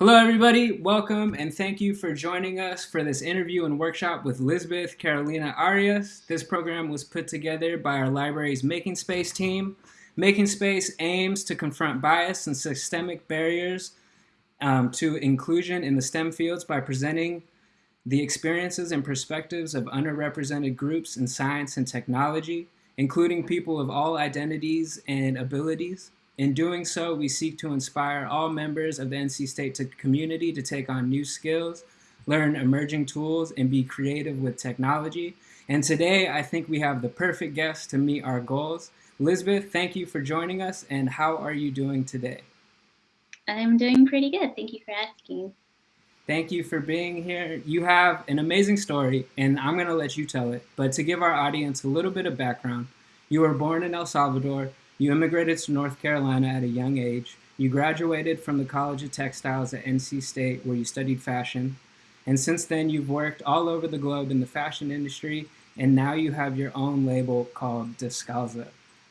Hello, everybody. Welcome and thank you for joining us for this interview and workshop with Lisbeth Carolina Arias. This program was put together by our library's Making Space team. Making Space aims to confront bias and systemic barriers um, to inclusion in the STEM fields by presenting the experiences and perspectives of underrepresented groups in science and technology, including people of all identities and abilities. In doing so, we seek to inspire all members of the NC State community to take on new skills, learn emerging tools, and be creative with technology. And today, I think we have the perfect guest to meet our goals. Lisbeth, thank you for joining us, and how are you doing today? I'm doing pretty good. Thank you for asking. Thank you for being here. You have an amazing story, and I'm going to let you tell it. But to give our audience a little bit of background, you were born in El Salvador, you immigrated to North Carolina at a young age. You graduated from the College of Textiles at NC State, where you studied fashion. And since then, you've worked all over the globe in the fashion industry, and now you have your own label called Descalza.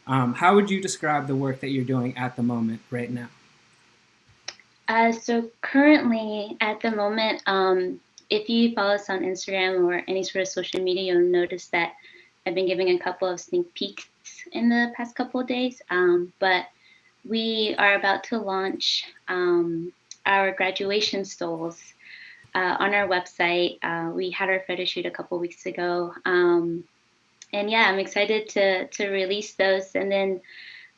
Um, how would you describe the work that you're doing at the moment, right now? Uh, so currently, at the moment, um, if you follow us on Instagram or any sort of social media, you'll notice that I've been giving a couple of sneak peeks in the past couple of days, um, but we are about to launch um, our graduation stoles uh, on our website. Uh, we had our photo shoot a couple weeks ago. Um, and yeah, I'm excited to, to release those. And then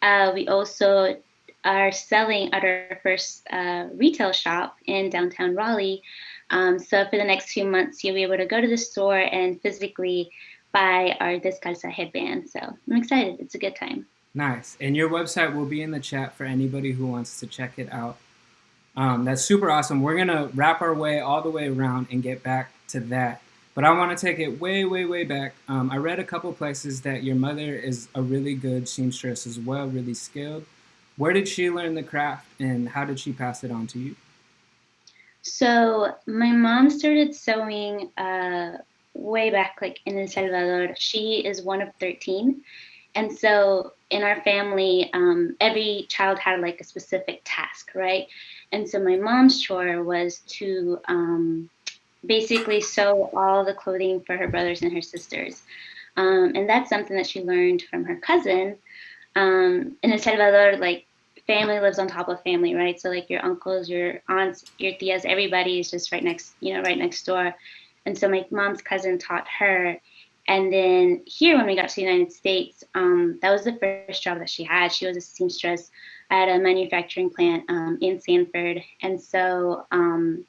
uh, we also are selling at our first uh, retail shop in downtown Raleigh. Um, so for the next few months, you'll be able to go to the store and physically by our Descalza headband. So I'm excited. It's a good time. Nice. And your website will be in the chat for anybody who wants to check it out. Um, that's super awesome. We're going to wrap our way all the way around and get back to that. But I want to take it way, way, way back. Um, I read a couple places that your mother is a really good seamstress as well, really skilled. Where did she learn the craft and how did she pass it on to you? So my mom started sewing uh, way back like in El Salvador. She is one of 13. And so in our family, um, every child had like a specific task, right? And so my mom's chore was to um, basically sew all the clothing for her brothers and her sisters. Um, and that's something that she learned from her cousin. Um, in El Salvador, like family lives on top of family, right? So like your uncles, your aunts, your tias, everybody is just right next, you know, right next door. And so my mom's cousin taught her. And then here, when we got to the United States, um, that was the first job that she had. She was a seamstress at a manufacturing plant um, in Sanford. And so um,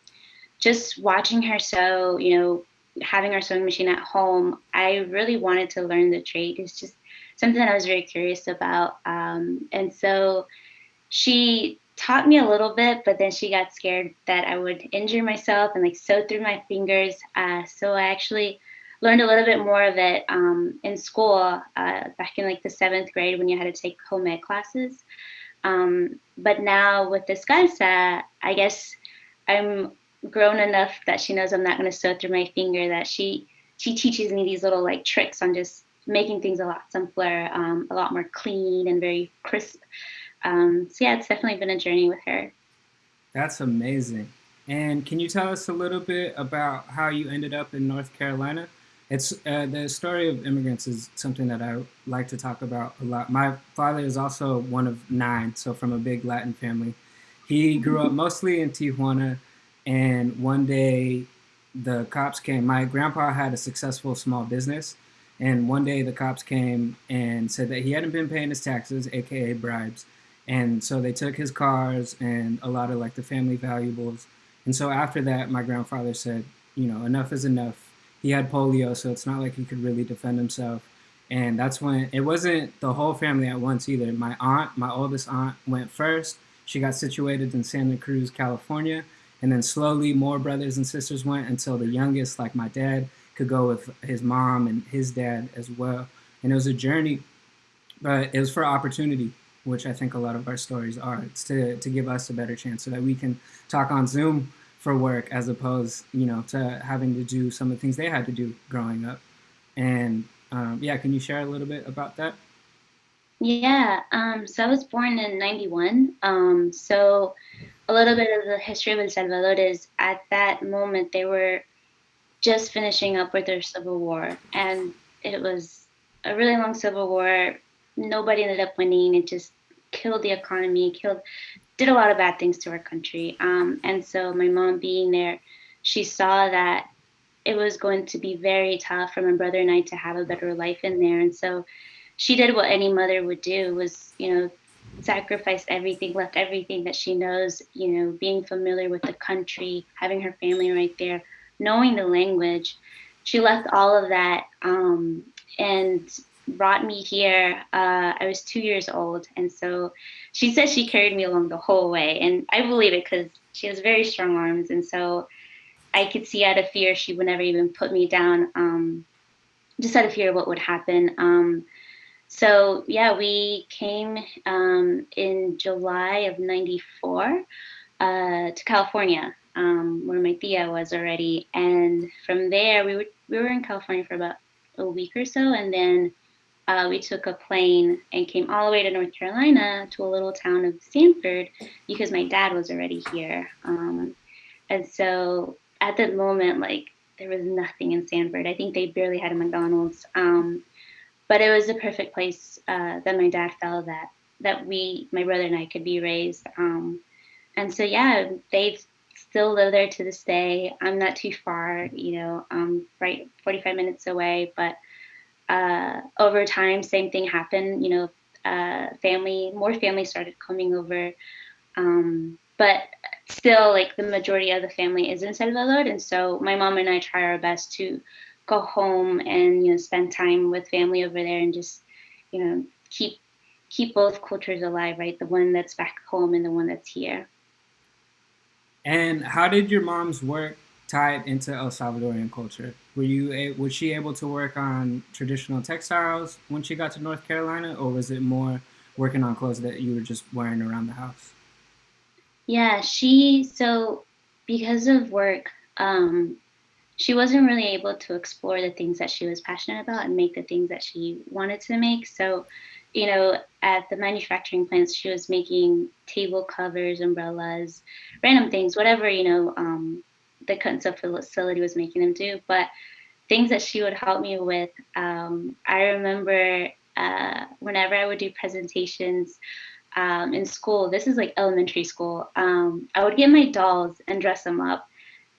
just watching her sew, you know, having our sewing machine at home, I really wanted to learn the trade. It's just something that I was very curious about. Um, and so she taught me a little bit, but then she got scared that I would injure myself and like sew through my fingers. Uh, so I actually learned a little bit more of it um, in school uh, back in like the seventh grade when you had to take home ec classes. Um, but now with Descalza, I guess I'm grown enough that she knows I'm not going to sew through my finger. That she she teaches me these little like tricks on just making things a lot simpler, um, a lot more clean and very crisp. Um, so yeah, it's definitely been a journey with her. That's amazing. And can you tell us a little bit about how you ended up in North Carolina? It's uh, the story of immigrants is something that I like to talk about a lot. My father is also one of nine, so from a big Latin family. He grew up mostly in Tijuana, and one day the cops came. My grandpa had a successful small business, and one day the cops came and said that he hadn't been paying his taxes, aka bribes, and so they took his cars and a lot of like the family valuables. And so after that, my grandfather said, you know, enough is enough. He had polio, so it's not like he could really defend himself. And that's when it wasn't the whole family at once either. My aunt, my oldest aunt, went first. She got situated in Santa Cruz, California. And then slowly more brothers and sisters went until the youngest, like my dad, could go with his mom and his dad as well. And it was a journey, but it was for opportunity which I think a lot of our stories are. It's to, to give us a better chance so that we can talk on Zoom for work as opposed, you know, to having to do some of the things they had to do growing up. And um, yeah, can you share a little bit about that? Yeah, um, so I was born in 91. Um, so a little bit of the history of El Salvador is at that moment they were just finishing up with their civil war, and it was a really long civil war. Nobody ended up winning. It just killed the economy, killed, did a lot of bad things to our country. Um, and so my mom being there, she saw that it was going to be very tough for my brother and I to have a better life in there. And so she did what any mother would do was, you know, sacrifice everything, left everything that she knows, you know, being familiar with the country, having her family right there, knowing the language. She left all of that um, and brought me here. Uh, I was two years old. And so she said she carried me along the whole way. And I believe it because she has very strong arms. And so I could see out of fear she would never even put me down, um, just out of fear of what would happen. Um, so yeah, we came um, in July of '94 uh, to California, um, where my tia was already, and from there we were we were in California for about a week or so, and then uh, we took a plane and came all the way to North Carolina to a little town of Sanford because my dad was already here. Um, and so at that moment, like there was nothing in Sanford. I think they barely had a McDonald's. Um, but it was the perfect place uh, that my dad felt that that we, my brother and I, could be raised. Um, and so yeah, they still live there to this day. I'm not too far, you know, um, right 45 minutes away. But uh, over time, same thing happened. You know, uh, family, more family started coming over. Um, but still like the majority of the family is in Salvador. And so my mom and I try our best to go home and, you know, spend time with family over there and just, you know, keep keep both cultures alive, right? The one that's back home and the one that's here. And how did your mom's work tie into El Salvadorian culture? Were you was she able to work on traditional textiles when she got to North Carolina, or was it more working on clothes that you were just wearing around the house? Yeah, she so because of work, um, she wasn't really able to explore the things that she was passionate about and make the things that she wanted to make. So, you know, at the manufacturing plants, she was making table covers, umbrellas, random things, whatever, you know, um, the sew facility was making them do. But things that she would help me with, um, I remember uh, whenever I would do presentations, um, in school, this is like elementary school, um, I would get my dolls and dress them up.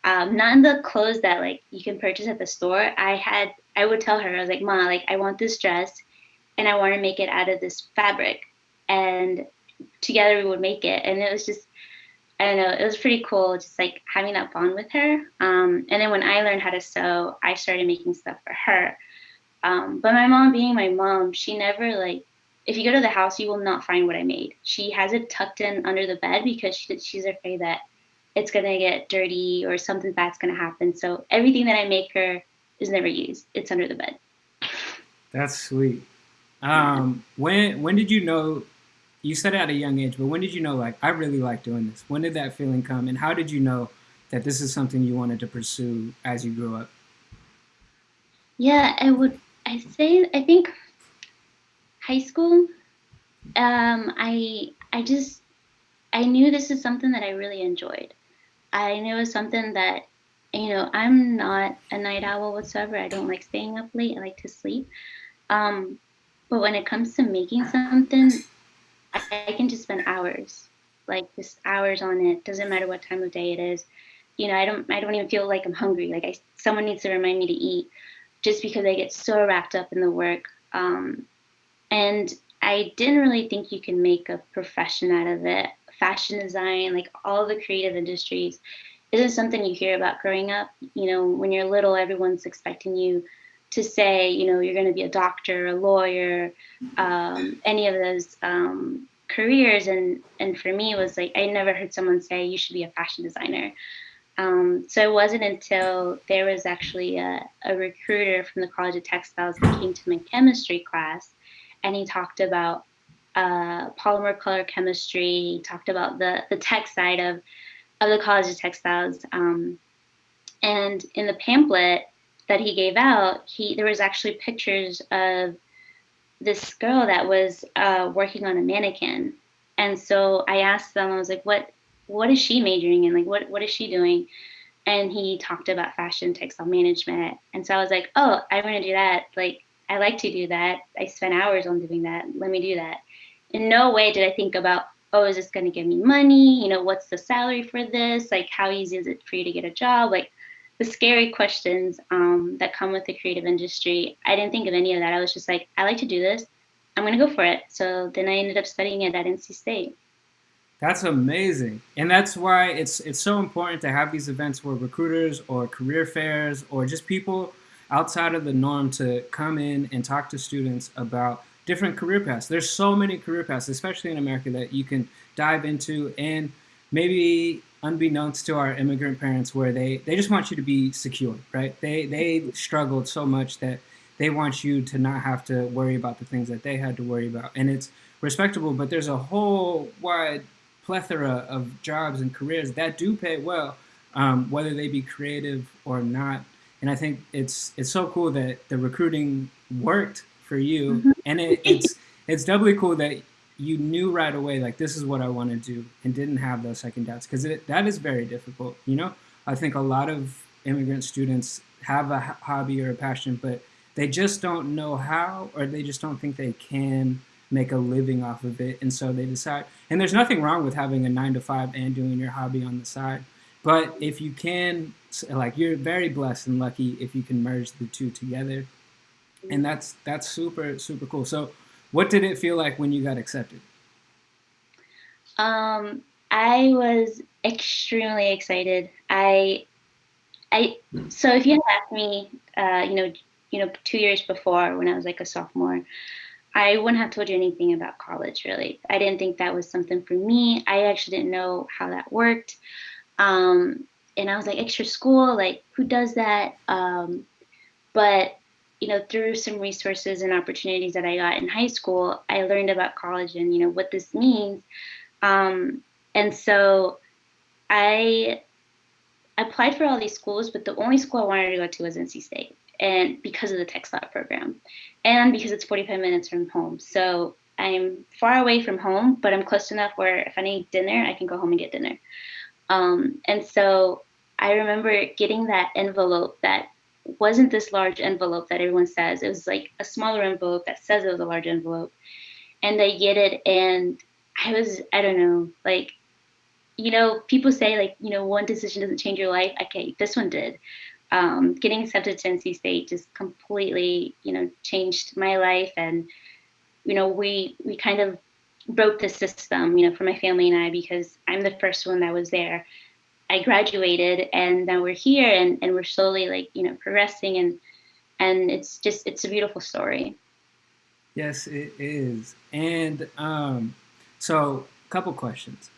Um, not in the clothes that like you can purchase at the store. I had, I would tell her, I was like, Ma, like I want this dress and I want to make it out of this fabric. And together we would make it. And it was just, I don't know, it was pretty cool just like having that bond with her. Um, and then when I learned how to sew, I started making stuff for her. Um, but my mom being my mom, she never like if you go to the house, you will not find what I made. She has it tucked in under the bed because she, she's afraid that it's gonna get dirty or something bad's gonna happen. So everything that I make her is never used. It's under the bed. That's sweet. Um, when when did you know? You said at a young age, but when did you know? Like, I really like doing this. When did that feeling come, and how did you know that this is something you wanted to pursue as you grew up? Yeah, I would. I say I think high school, um, I I just I knew this is something that I really enjoyed. I knew it was something that you know I'm not a night owl whatsoever. I don't like staying up late. I like to sleep. Um, but when it comes to making something, I, can just spend hours, like just hours on it. Doesn't matter what time of day it is. You know, I don't I don't even feel like I'm hungry. Like I someone needs to remind me to eat, just because I get so wrapped up in the work. Um, and I didn't really think you can make a profession out of it. Fashion design, like all the creative industries, isn't something you hear about growing up. You know, when you're little, everyone's expecting you to say, you know, you're going to be a doctor, a lawyer, um, any of those um, careers. And and for me, it was like I never heard someone say you should be a fashion designer. Um, so it wasn't until there was actually a, a recruiter from the College of Textiles that came to my chemistry class and he talked about uh, polymer color chemistry. He talked about the the tech side of of the College of Textiles. Um, and in the pamphlet that he gave out, he there was actually pictures of this girl that was uh, working on a mannequin. And so I asked them, I was like, what what is she majoring in? Like, what, what is she doing? And he talked about fashion textile management. And so I was like, oh, I want to do that. Like, I like to do that. I spent hours on doing that. Let me do that. In no way did I think about, oh, is this going to give me money? You know, what's the salary for this? Like, how easy is it for you to get a job? Like, the scary questions um, that come with the creative industry. I didn't think of any of that. I was just like, I like to do this. I'm going to go for it. So then I ended up studying it at NC State. That's amazing. And that's why it's it's so important to have these events where recruiters or career fairs or just people outside of the norm to come in and talk to students about different career paths. There's so many career paths, especially in America, that you can dive into and maybe unbeknownst to our immigrant parents where they, they just want you to be secure, right? They, they struggled so much that they want you to not have to worry about the things that they had to worry about. And it's respectable, but there's a whole wide plethora of jobs and careers that do pay well, um, whether they be creative or not. And I think it's it's so cool that the recruiting worked for you, mm-hmm. and it, it's it's doubly cool that you knew right away like this is what I want to do and didn't have those second doubts because that is very difficult. You know, I think a lot of immigrant students have a hobby or a passion, but they just don't know how or they just don't think they can make a living off of it. And so they decide, and there's nothing wrong with having a nine to five and doing your hobby on the side. But if you can, like you're very blessed and lucky if you can merge the two together. And that's that's super super cool. So what did it feel like when you got accepted? Um, I was extremely excited. I, I, so if you had asked me, uh, you know, you know, two years before when I was like a sophomore, I wouldn't have told you anything about college really. I didn't think that was something for me. I actually didn't know how that worked. Um, and I was like, extra school, like who does that? Um, but you know, through some resources and opportunities that I got in high school, I learned about college and, you know, what this means. Um, and so I applied for all these schools, but the only school I wanted to go to was NC State. And because of the textile program and because it's 45 minutes from home. So I'm far away from home, but I'm close enough where if I need dinner, I can go home and get dinner. Um, and so I remember getting that envelope that wasn't this large envelope that everyone says. It was like a smaller envelope that says it was a large envelope. And I get it, and I was, I don't know, like, you know, people say, like, you know, one decision doesn't change your life. Okay, this one did. Um, getting accepted to NC State just completely, you know, changed my life. And, you know, we, we kind of broke the system, you know, for my family and I, because I'm the first one that was there. I graduated and now we're here and, and we're slowly like, you know, progressing and and it's just it's a beautiful story. Yes, it is. And um, so a couple questions.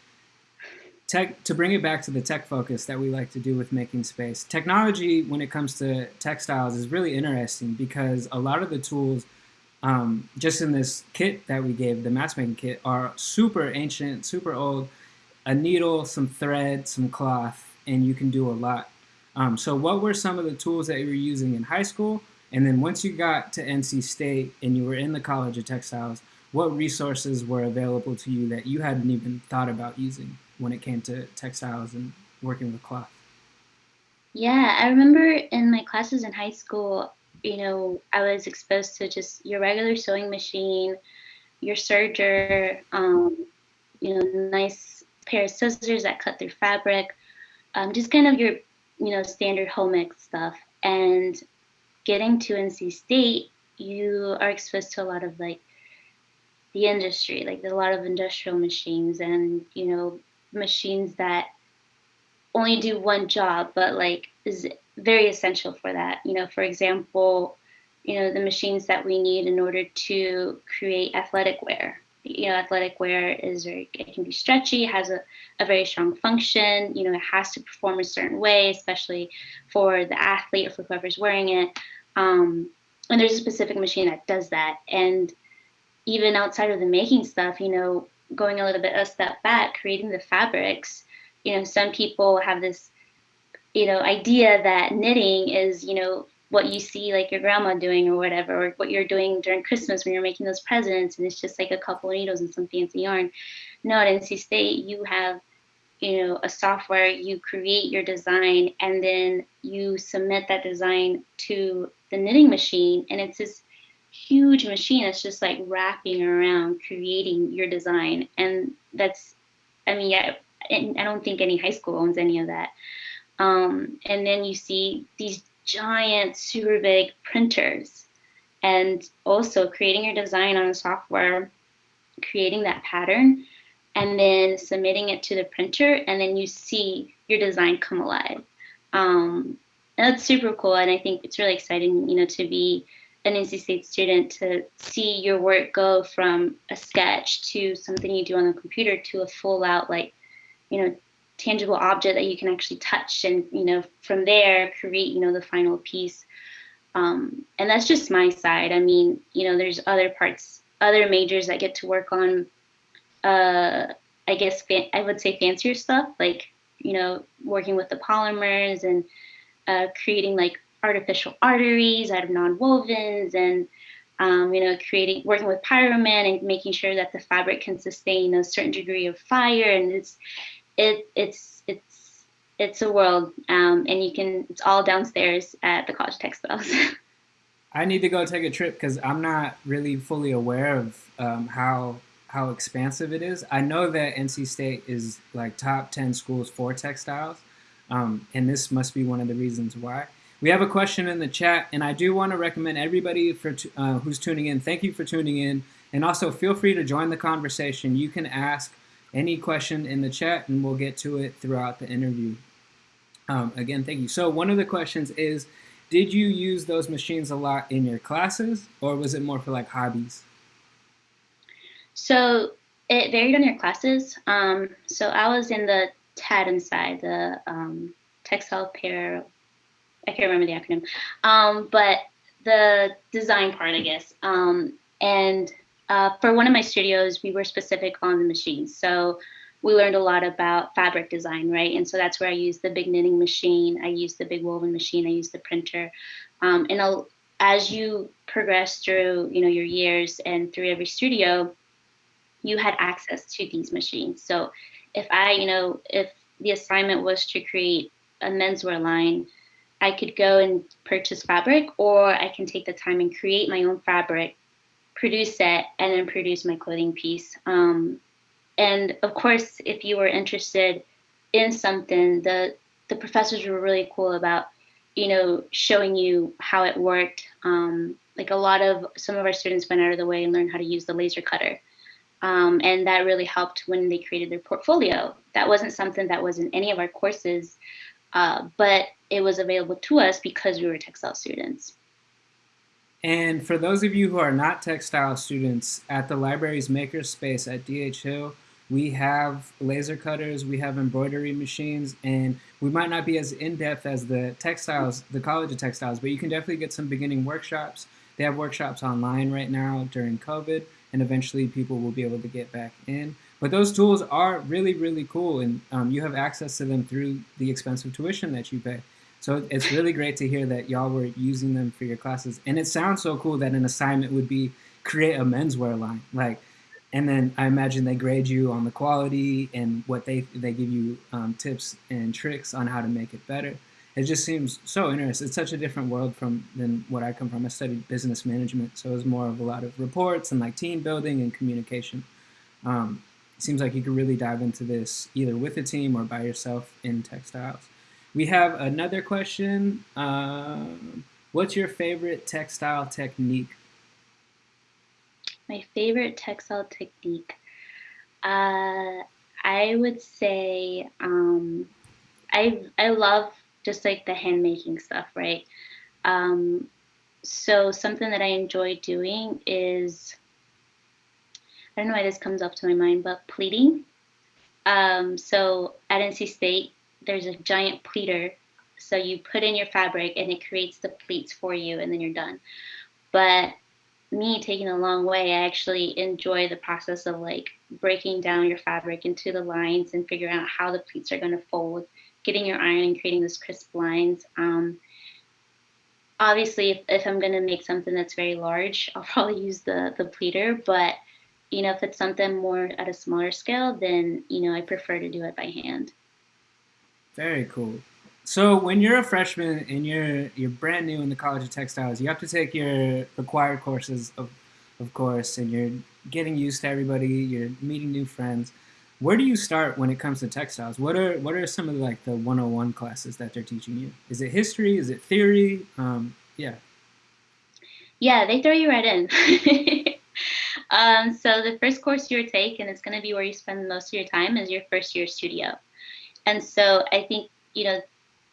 Tech to bring it back to the tech focus that we like to do with making space. Technology when it comes to textiles is really interesting because a lot of the tools um, just in this kit that we gave, the mask making kit, are super ancient, super old a needle, some thread, some cloth, and you can do a lot. Um, so what were some of the tools that you were using in high school? And then once you got to NC State and you were in the College of Textiles, what resources were available to you that you hadn't even thought about using when it came to textiles and working with cloth? Yeah, I remember in my classes in high school, you know, I was exposed to just your regular sewing machine, your serger, um, you know, nice pair of scissors that cut through fabric, um, just kind of your, you know, standard home ec stuff. And getting to NC State, you are exposed to a lot of like the industry, like a lot of industrial machines and, you know, machines that only do one job, but like is very essential for that. You know, for example, you know, the machines that we need in order to create athletic wear, you know, athletic wear is very, it can be stretchy, has a, a very strong function, you know, it has to perform a certain way, especially for the athlete or for whoever's wearing it. Um, and there's a specific machine that does that. And even outside of the making stuff, you know, going a little bit a step back, creating the fabrics, you know, some people have this, you know, idea that knitting is, you know, what you see like your grandma doing or whatever, or what you're doing during Christmas when you're making those presents and it's just like a couple of needles and some fancy yarn. No, at NC State, you have you know a software you create your design and then you submit that design to the knitting machine and it's this huge machine that's just like wrapping around creating your design and that's i mean yeah i don't think any high school owns any of that um, and then you see these giant super big printers and also creating your design on software creating that pattern and then submitting it to the printer and then you see your design come alive. Um, that's super cool and i think it's really exciting you know to be an NC State student to see your work go from a sketch to something you do on the computer to a full out like you know tangible object that you can actually touch and you know from there create you know the final piece. Um, and that's just my side. I mean you know there's other parts other majors that get to work on uh, i guess i would say fancier stuff like you know working with the polymers and uh, creating like artificial arteries out of non-wovens and um, you know creating working with PyroMan and making sure that the fabric can sustain a certain degree of fire. And it's it it's it's it's a world um, and you can it's all downstairs at the college textiles i need to go take a trip because i'm not really fully aware of um, how how expansive it is i know that nc state is like top 10 schools for textiles um, and this must be one of the reasons why we have a question in the chat, and I do want to recommend everybody for uh, who's tuning in. Thank you for tuning in, and also feel free to join the conversation. You can ask any question in the chat, and we'll get to it throughout the interview. Um, again, thank you. So one of the questions is, did you use those machines a lot in your classes, or was it more for like hobbies? So it varied on your classes. Um, so I was in the TAD side, the um, textile pair I can't remember the acronym, um, but the design part, I guess. Um, and uh, for one of my studios, we were specific on the machines. So we learned a lot about fabric design, right? And so that's where I used the big knitting machine. I used the big woven machine. I used the printer. Um, and I'll, as you progress through, you know, your years and through every studio, you had access to these machines. So if I, you know, if the assignment was to create a menswear line, I could go and purchase fabric, or I can take the time and create my own fabric, produce it, and then produce my clothing piece. Um, and of course, if you were interested in something, the the professors were really cool about, you know, showing you how it worked. Um, like a lot of some of our students went out of the way and learned how to use the laser cutter. Um, and that really helped when they created their portfolio. That wasn't something that was in any of our courses, uh, but it was available to us because we were textile students. And for those of you who are not textile students, at the library's makerspace at DH Hill, we have laser cutters, we have embroidery machines, and we might not be as in-depth as the textiles, the College of Textiles, but you can definitely get some beginning workshops. They have workshops online right now during COVID, and eventually people will be able to get back in. But those tools are really, really cool, and um, you have access to them through the expensive tuition that you pay. So it's really great to hear that y'all were using them for your classes. And it sounds so cool that an assignment would be create a menswear line. Like, and then I imagine they grade you on the quality and what they they give you um, tips and tricks on how to make it better. It just seems so interesting. It's such a different world from than what I come from. I studied business management, so it was more of a lot of reports and like team building and communication. Um, seems like you could really dive into this either with a team or by yourself in textiles. We have another question. Uh, what's your favorite textile technique? My favorite textile technique. Uh, I would say um, I I love just like the handmaking stuff, right? Um, so something that I enjoy doing is I don't know why this comes up to my mind, but pleating. Um, so at NC State, there's a giant pleater. So you put in your fabric and it creates the pleats for you and then you're done. But me taking a long way, I actually enjoy the process of like breaking down your fabric into the lines and figuring out how the pleats are going to fold, getting your iron and creating those crisp lines. Um, obviously, if, if I'm going to make something that's very large, I'll probably use the, the pleater, but you know, if it's something more at a smaller scale, then, you know, I prefer to do it by hand. Very cool. So when you're a freshman and you're you're brand new in the College of Textiles, you have to take your required courses of of course, and you're getting used to everybody, you're meeting new friends. Where do you start when it comes to textiles? What are what are some of the, like the 101 classes that they're teaching you? Is it history? Is it theory? Um, yeah. Yeah, they throw you right in. um, so the first course you take, and it's going to be where you spend most of your time, is your first year studio. And so I think you know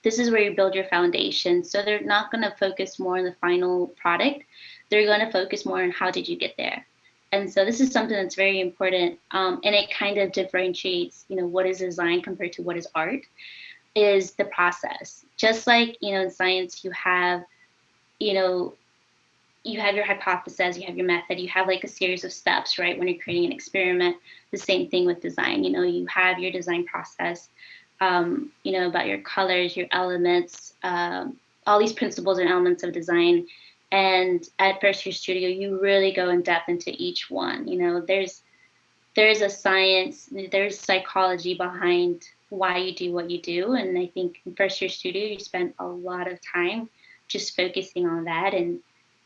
this is where you build your foundation. So they're not going to focus more on the final product. They're going to focus more on how did you get there. And so this is something that's very important, um, and it kind of differentiates, you know, what is design compared to what is art, is the process. Just like you know, in science, you have, you know, you have your hypothesis, you have your method, you have like a series of steps, right? When you're creating an experiment, the same thing with design. You know, you have your design process, um, you know, about your colors, your elements, um, all these principles and elements of design and at First Year Studio, you really go in depth into each one. You know, there's there's a science, there's psychology behind why you do what you do, and I think in First Year Studio, you spend a lot of time just focusing on that, and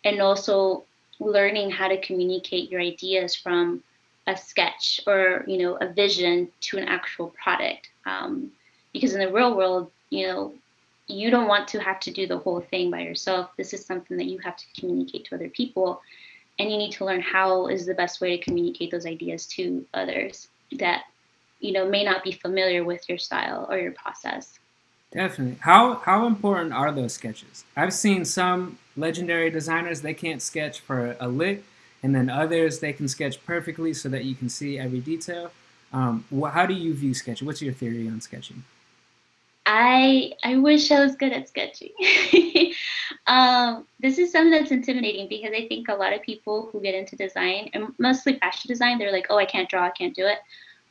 and also learning how to communicate your ideas from a sketch or you know a vision to an actual product. Um, because in the real world, you know, you don't want to have to do the whole thing by yourself. This is something that you have to communicate to other people. And you need to learn how is the best way to communicate those ideas to others that, you know, may not be familiar with your style or your process. Definitely. How how important are those sketches? I've seen some legendary designers they can't sketch for a lick, and then others they can sketch perfectly so that you can see every detail. Um, how do you view sketching? What's your theory on sketching? I I wish I was good at sketching. um, this is something that's intimidating because I think a lot of people who get into design and mostly fashion design, they're like, oh, I can't draw, I can't do it.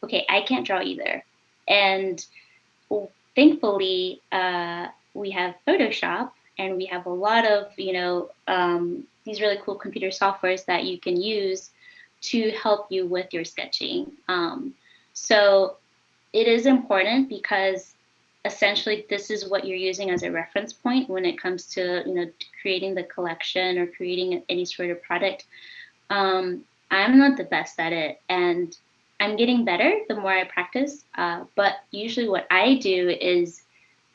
Okay, I can't draw either. And thankfully, uh, we have Photoshop and we have a lot of you know um, these really cool computer softwares that you can use to help you with your sketching. Um, so it is important because essentially this is what you're using as a reference point when it comes to you know creating the collection or creating any sort of product. Um, i'm not the best at it and i'm getting better the more i practice uh, but usually what i do is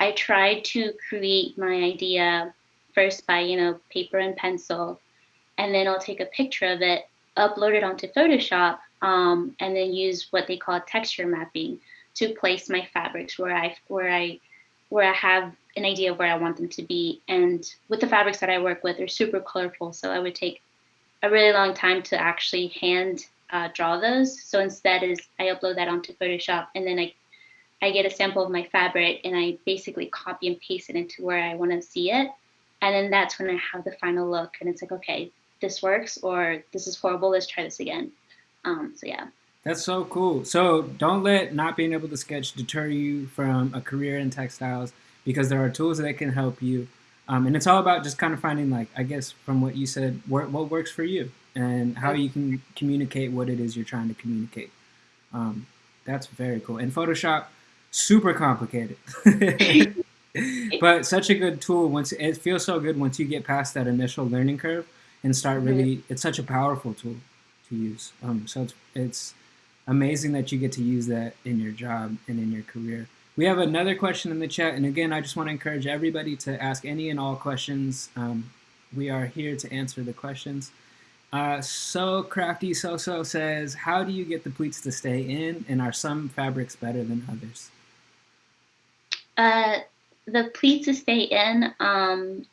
i try to create my idea first by you know paper and pencil and then i'll take a picture of it upload it onto photoshop um, and then use what they call texture mapping to place my fabrics where I where I where I have an idea of where I want them to be. And with the fabrics that I work with, they're super colorful, so I would take a really long time to actually hand uh, draw those. So instead, is I upload that onto Photoshop, and then I I get a sample of my fabric, and I basically copy and paste it into where I want to see it. And then that's when I have the final look, and it's like, okay, this works, or this is horrible. Let's try this again. Um, so yeah. That's so cool. So don't let not being able to sketch deter you from a career in textiles because there are tools that can help you. Um, and it's all about just kind of finding, like, I guess from what you said, what, what works for you and how you can communicate what it is you're trying to communicate. Um, that's very cool. And Photoshop, super complicated. but such a good tool once it feels so good once you get past that initial learning curve and start really it's such a powerful tool to use um, so it's it's amazing that you get to use that in your job and in your career. We have another question in the chat, and again, I just want to encourage everybody to ask any and all questions. Um, we are here to answer the questions. Uh, so Crafty So-So says, how do you get the pleats to stay in, and are some fabrics better than others? Uh, the pleats to stay in, um,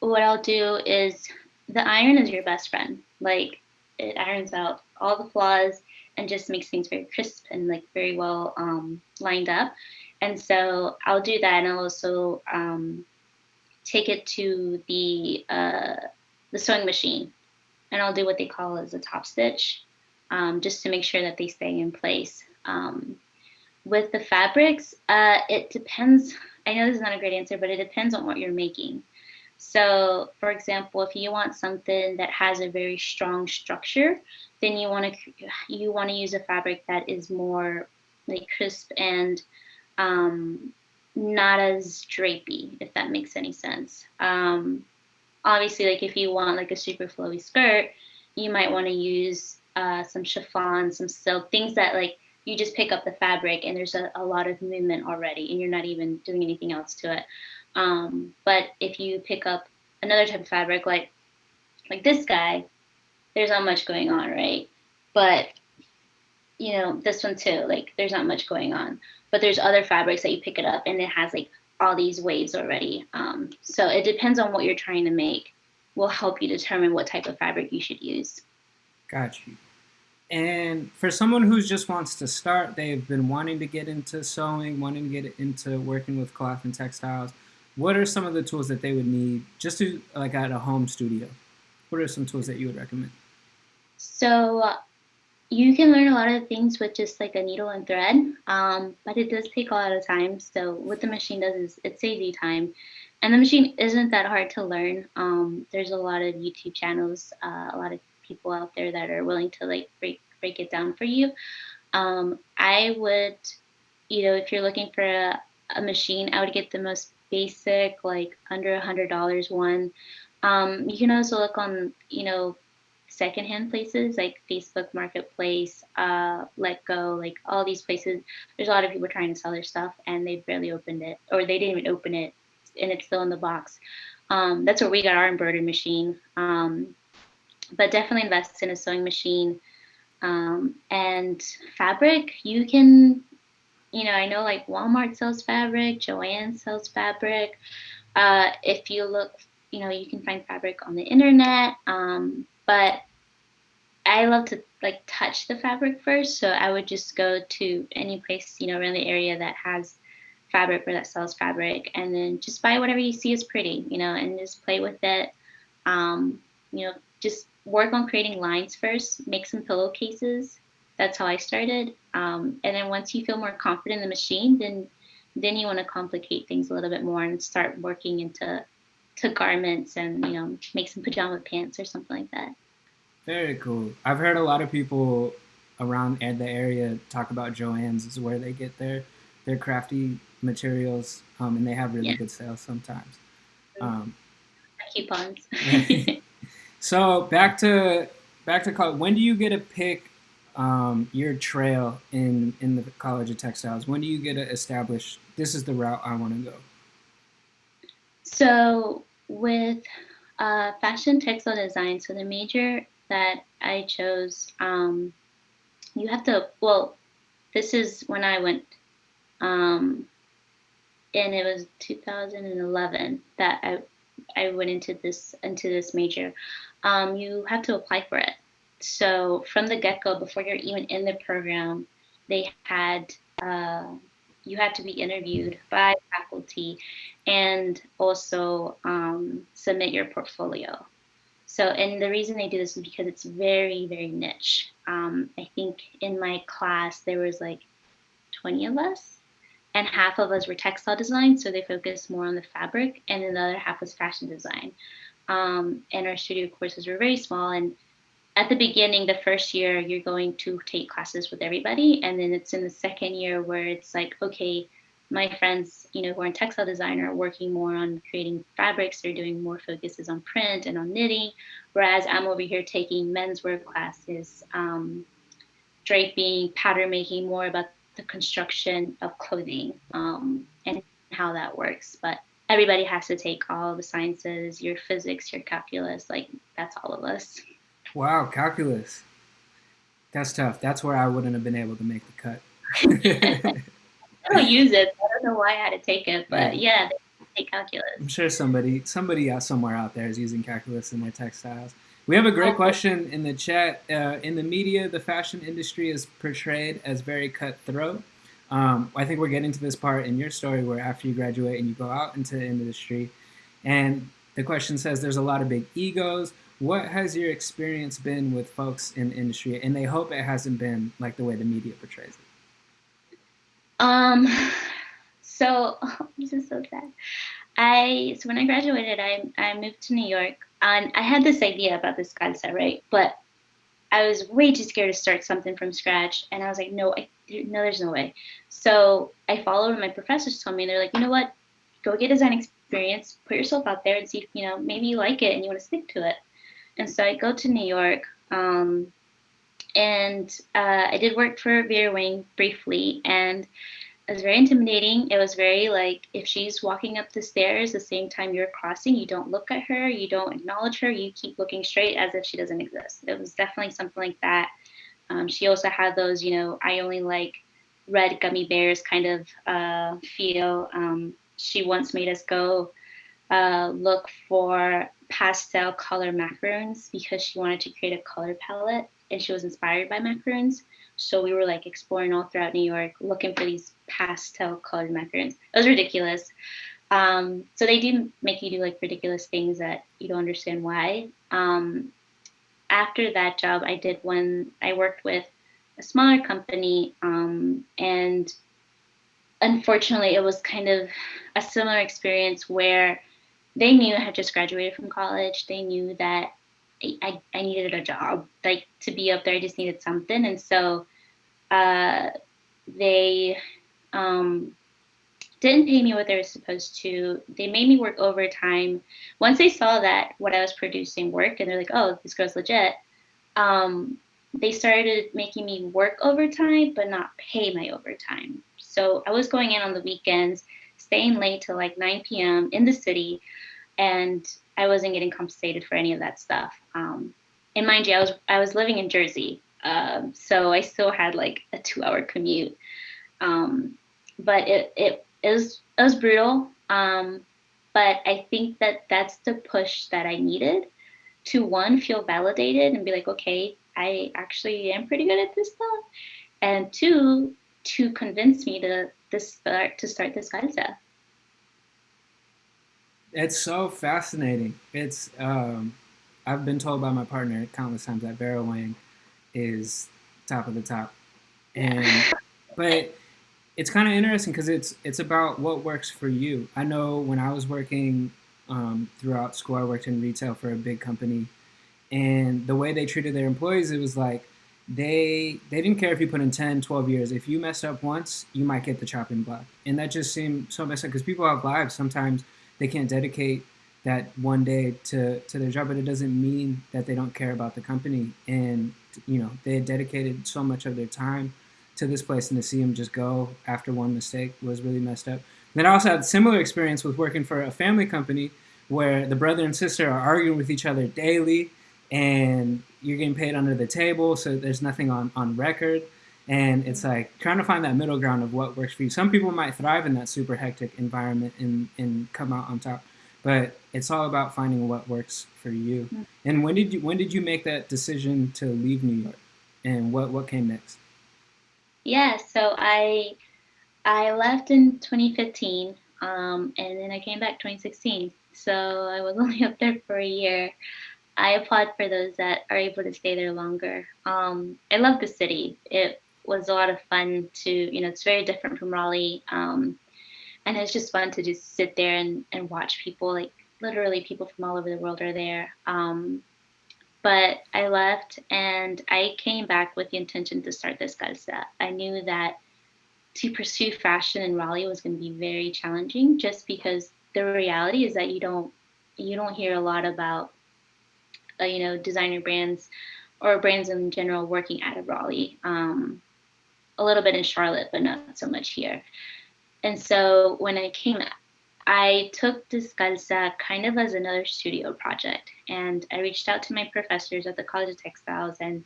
what I'll do is, the iron is your best friend. Like, it irons out all the flaws and just makes things very crisp and like very well um, lined up. And so I'll do that, and I'll also um, take it to the uh, the sewing machine, and I'll do what they call as a top stitch, um, just to make sure that they stay in place. Um, with the fabrics, uh, it depends. I know this is not a great answer, but it depends on what you're making. So, for example, if you want something that has a very strong structure, then you want to you want to use a fabric that is more like crisp and um, not as drapey, if that makes any sense. Um, obviously, like if you want like a super flowy skirt, you might want to use uh, some chiffon, some silk, things that like you just pick up the fabric and there's a, a lot of movement already and you're not even doing anything else to it. Um, but if you pick up another type of fabric like like this guy, there's not much going on, right? But you know, this one too, like there's not much going on. But there's other fabrics that you pick it up and it has like all these waves already. Um, so it depends on what you're trying to make will help you determine what type of fabric you should use. Got you. And for someone who just wants to start, they've been wanting to get into sewing, wanting to get into working with cloth and textiles. What are some of the tools that they would need just to like at a home studio? What are some tools that you would recommend? So you can learn a lot of things with just like a needle and thread, um, but it does take a lot of time. So what the machine does is it saves you time. And the machine isn't that hard to learn. Um, there's a lot of YouTube channels, uh, a lot of people out there that are willing to like break break it down for you. Um, I would, you know, if you're looking for a, a machine, I would get the most basic, like under a hundred dollars one. Um, you can also look on, you know, secondhand places like Facebook Marketplace, uh, Letgo, like all these places. There's a lot of people trying to sell their stuff and they barely opened it, or they didn't even open it, and it's still in the box. Um, that's where we got our embroidery machine. Um, but definitely invest in a sewing machine. Um, and fabric, you can, you know, I know like Walmart sells fabric, Joann sells fabric. Uh, if you look, you know, you can find fabric on the internet. Um, but I love to like touch the fabric first. So I would just go to any place, you know, around the area that has fabric or that sells fabric and then just buy whatever you see is pretty, you know, and just play with it. Um, you know, just work on creating lines first, make some pillowcases. That's how I started. Um, and then once you feel more confident in the machine, then then you want to complicate things a little bit more and start working into to garments and you know make some pajama pants or something like that. Very cool. I've heard a lot of people around the area talk about Joann's is where they get their their crafty materials, um, and they have really yeah. good sales sometimes. Um, Coupons. So back to back to college. When do you get to pick um, your trail in in the College of Textiles? When do you get to establish this is the route I want to go? So with uh, fashion textile design, so the major that I chose, um, you have to. Well, this is when I went, um, and it was 2011 that I I went into this into this major um, you have to apply for it. So from the get-go, before you're even in the program, they had uh, you had to be interviewed by faculty and also um, submit your portfolio. So, and the reason they do this is because it's very, very niche. Um, I think in my class there was like 20 of us, and half of us were textile design, so they focused more on the fabric, and then the other half was fashion design um, and our studio courses were very small. And at the beginning, the first year, you're going to take classes with everybody, and then it's in the second year where it's like, okay, my friends, you know, who are in textile design are working more on creating fabrics. They're doing more focuses on print and on knitting, whereas I'm over here taking menswear classes, um, draping, pattern making, more about the construction of clothing um, and how that works. But everybody has to take all the sciences, your physics, your calculus, like that's all of us. Wow, calculus. That's tough. That's where I wouldn't have been able to make the cut. I don't use it. I don't know why I had to take it, but yeah, take calculus. I'm sure somebody somebody out somewhere out there is using calculus in their textiles. We have a great question in the chat. Uh, in the media, the fashion industry is portrayed as very cutthroat. Um, I think we're getting to this part in your story where after you graduate and you go out into the industry, and the question says there's a lot of big egos. What has your experience been with folks in the industry? And they hope it hasn't been like the way the media portrays it. Um, so this is so sad. I so when I graduated, I I moved to New York, and I had this idea about Descalza, right? But I was way too scared to start something from scratch. And I was like, no, I, no, there's no way. So I followed what my professors told me. They're like, you know what? Go get design experience, put yourself out there and see if, you know, maybe you like it and you want to stick to it. And so I go to New York. Um, and uh, I did work for Vera Wang briefly. And it was very intimidating. It was very like if she's walking up the stairs the same time you're crossing, you don't look at her, you don't acknowledge her, you keep looking straight as if she doesn't exist. It was definitely something like that. Um, she also had those, you know, I only like red gummy bears kind of uh, feel. Um, she once made us go uh, look for pastel color macaroons because she wanted to create a color palette and she was inspired by macaroons. So we were like exploring all throughout New York, looking for these pastel colored macarons. It was ridiculous. Um, so they do make you do like ridiculous things that you don't understand why. Um, after that job, I did one, I worked with a smaller company um, and unfortunately it was kind of a similar experience where they knew I had just graduated from college. They knew that I, I needed a job, like to be up there, I just needed something. And so uh, they um, didn't pay me what they were supposed to. They made me work overtime. Once they saw that what I was producing worked, and they're like, "Oh, this girl's legit," um, they started making me work overtime, but not pay my overtime. So I was going in on the weekends, staying late till like 9 p.m. in the city, and I wasn't getting compensated for any of that stuff. Um, and mind you, I was I was living in Jersey, um, so I still had like a two-hour commute. Um, but it, it, it, was, it was brutal. Um, but I think that that's the push that I needed to one, feel validated and be like, okay, I actually am pretty good at this stuff. And two, to convince me to, to start to start Descalza. It's so fascinating. It's um, I've been told by my partner countless times that Vera Wang is top of the top, and but it's kind of interesting because it's it's about what works for you. I know when I was working um, throughout school, I worked in retail for a big company, and the way they treated their employees, it was like they they didn't care if you put in 10 12 years if you messed up once you might get the chopping block and that just seemed so messed up because people have lives sometimes they can't dedicate that one day to to their job but it doesn't mean that they don't care about the company and you know they had dedicated so much of their time to this place and to see them just go after one mistake was really messed up. And then I also had a similar experience with working for a family company where the brother and sister are arguing with each other daily and you're getting paid under the table, so there's nothing on, on record. And it's like trying to find that middle ground of what works for you. Some people might thrive in that super hectic environment and, and come out on top, but it's all about finding what works for you. And when did you when did you make that decision to leave New York? And what, what came next? Yeah, so I I left in 2015, um, and then I came back 2016. So I was only up there for a year. I applaud for those that are able to stay there longer. Um, I love the city. It was a lot of fun to, you know, it's very different from Raleigh. Um, and it's just fun to just sit there and, and watch people, like literally people from all over the world are there. Um, but I left and I came back with the intention to start this Descalza. I knew that to pursue fashion in Raleigh was going to be very challenging just because the reality is that you don't you don't hear a lot about uh, you know designer brands or brands in general working out of Raleigh. Um, a little bit in Charlotte, but not so much here. And so when I came I took Descalza kind of as another studio project. And I reached out to my professors at the College of Textiles and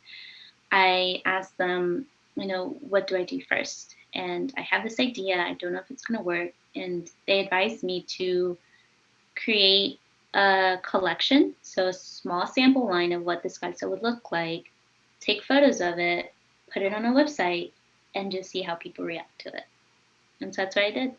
I asked them, you know, what do I do first? And I have this idea, I don't know if it's going to work. And they advised me to create a collection, so a small sample line of what this Descalza would look like, take photos of it, put it on a website, and just see how people react to it. And so that's what I did.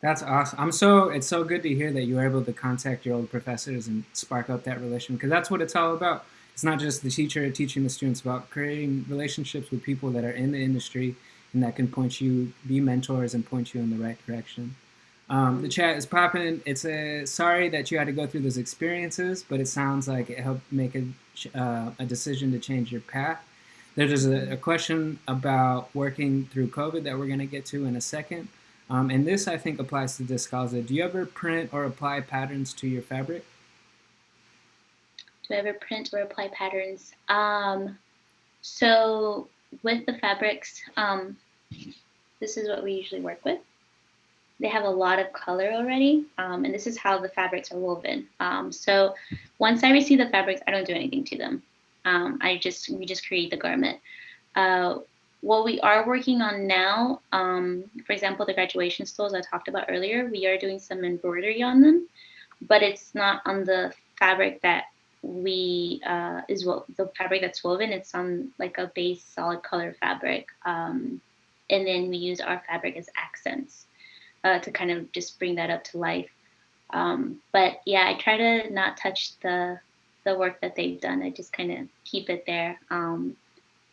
That's awesome. I'm so it's so good to hear that you were able to contact your old professors and spark up that relation because that's what it's all about. It's not just the teacher teaching the students about creating relationships with people that are in the industry and that can point you, be mentors and point you in the right direction. Um, the chat is popping. It's a sorry that you had to go through those experiences, but it sounds like it helped make a, uh, a decision to change your path. There's a, a, question about working through COVID that we're going to get to in a second. Um, and this, I think, applies to Descalza. Do you ever print or apply patterns to your fabric? Do I ever print or apply patterns? Um, so with the fabrics, um, this is what we usually work with. They have a lot of color already, um, and this is how the fabrics are woven. Um, so once I receive the fabrics, I don't do anything to them. Um, I just we just create the garment. Uh, what we are working on now, um, for example, the graduation stoles I talked about earlier, we are doing some embroidery on them, but it's not on the fabric that we uh, is what the fabric that's woven. It's on like a base solid color fabric, um, and then we use our fabric as accents uh, to kind of just bring that up to life. Um, but yeah, I try to not touch the the work that they've done. I just kind of keep it there. Um,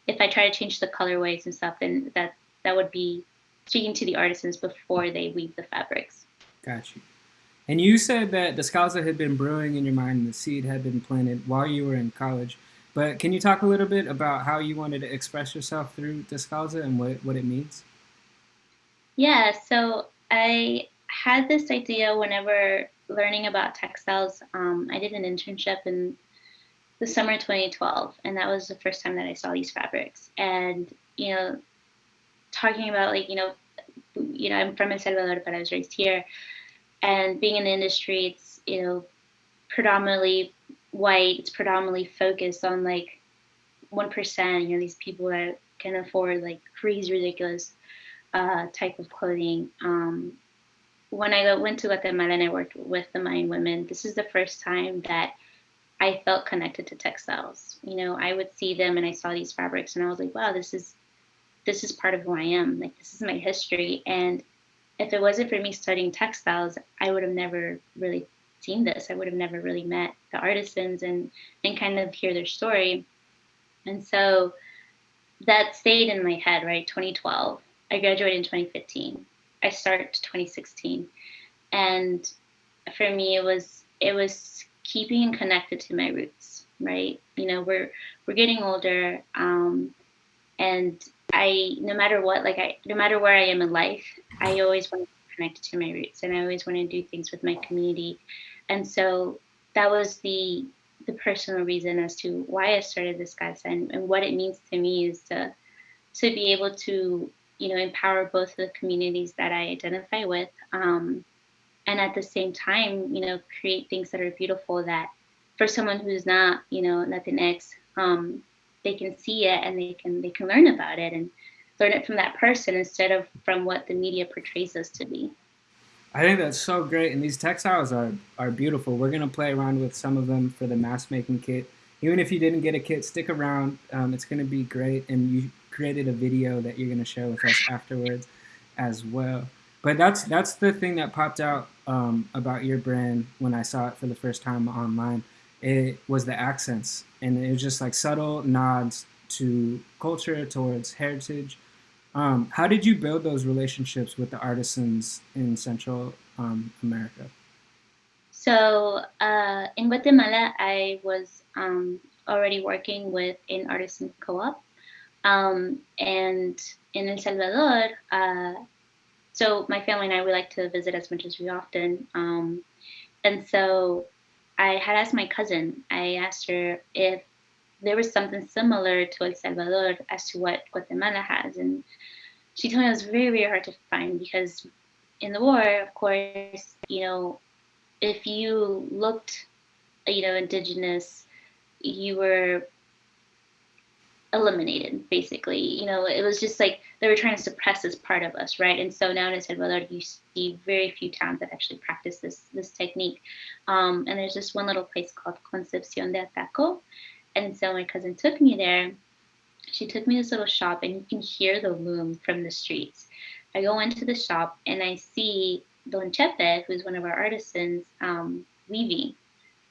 if I try to change the colorways and stuff, then that that would be speaking to the artisans before they weave the fabrics. Got you. And you said that the Descalza had been brewing in your mind and the seed had been planted while you were in college. But can you talk a little bit about how you wanted to express yourself through the Descalza and what, what it means? Yeah, so I had this idea whenever learning about textiles. Um, I did an internship in the summer 2012, and that was the first time that I saw these fabrics. And you know, talking about like you know, you know, I'm from El Salvador, but I was raised here and being in the industry, it's you know predominantly white. It's predominantly focused on like one percent. You know these people that can afford like crazy ridiculous uh, type of clothing. Um, when I went to Guatemala and I worked with the Mayan women, this is the first time that I felt connected to textiles. You know, I would see them and I saw these fabrics and I was like, wow, this is this is part of who I am. Like this is my history. And if it wasn't for me studying textiles, I would have never really seen this. I would have never really met the artisans and and kind of hear their story. And so that stayed in my head, right? 2012. I graduated in 2015. I started 2016. And for me it was it was keeping connected to my roots, right? You know, we're we're getting older. Um, and I, no matter what, like I, no matter where I am in life, I always want to connect to my roots, and I always want to do things with my community, and so that was the the personal reason as to why I started Descalza and, and what it means to me is to to be able to you know empower both the communities that I identify with, um, and at the same time, you know, create things that are beautiful that for someone who's not you know Latinx. Um, they can see it and they can they can learn about it and learn it from that person instead of from what the media portrays us to be. I think that's so great, and these textiles are are beautiful. We're gonna play around with some of them for the mask making kit. Even if you didn't get a kit, stick around. Um, it's gonna be great, and you created a video that you're gonna share with us afterwards, as well. But that's that's the thing that popped out um, about your brand when I saw it for the first time online it was the accents, and it was just like subtle nods to culture, towards heritage. Um, how did you build those relationships with the artisans in Central um, America? So uh, in Guatemala, I was um, already working with an artisan co-op, um, and in El Salvador, uh, so my family and I we like to visit as much as we often, um, and so I had asked my cousin, I asked her if there was something similar to El Salvador as to what Guatemala has. And she told me it was very, very hard to find because in the war, of course, you know, if you looked, you know, indigenous, you were eliminated basically. You know it was just like they were trying to suppress this part of us right? And so now in El Salvador you see very few towns that actually practice this this technique. Um, and there's this one little place called Concepcion de Ataco. And so my cousin took me there. She took me to this little shop and you can hear the loom from the streets. I go into the shop and I see Don Chepe who's one of our artisans um, weaving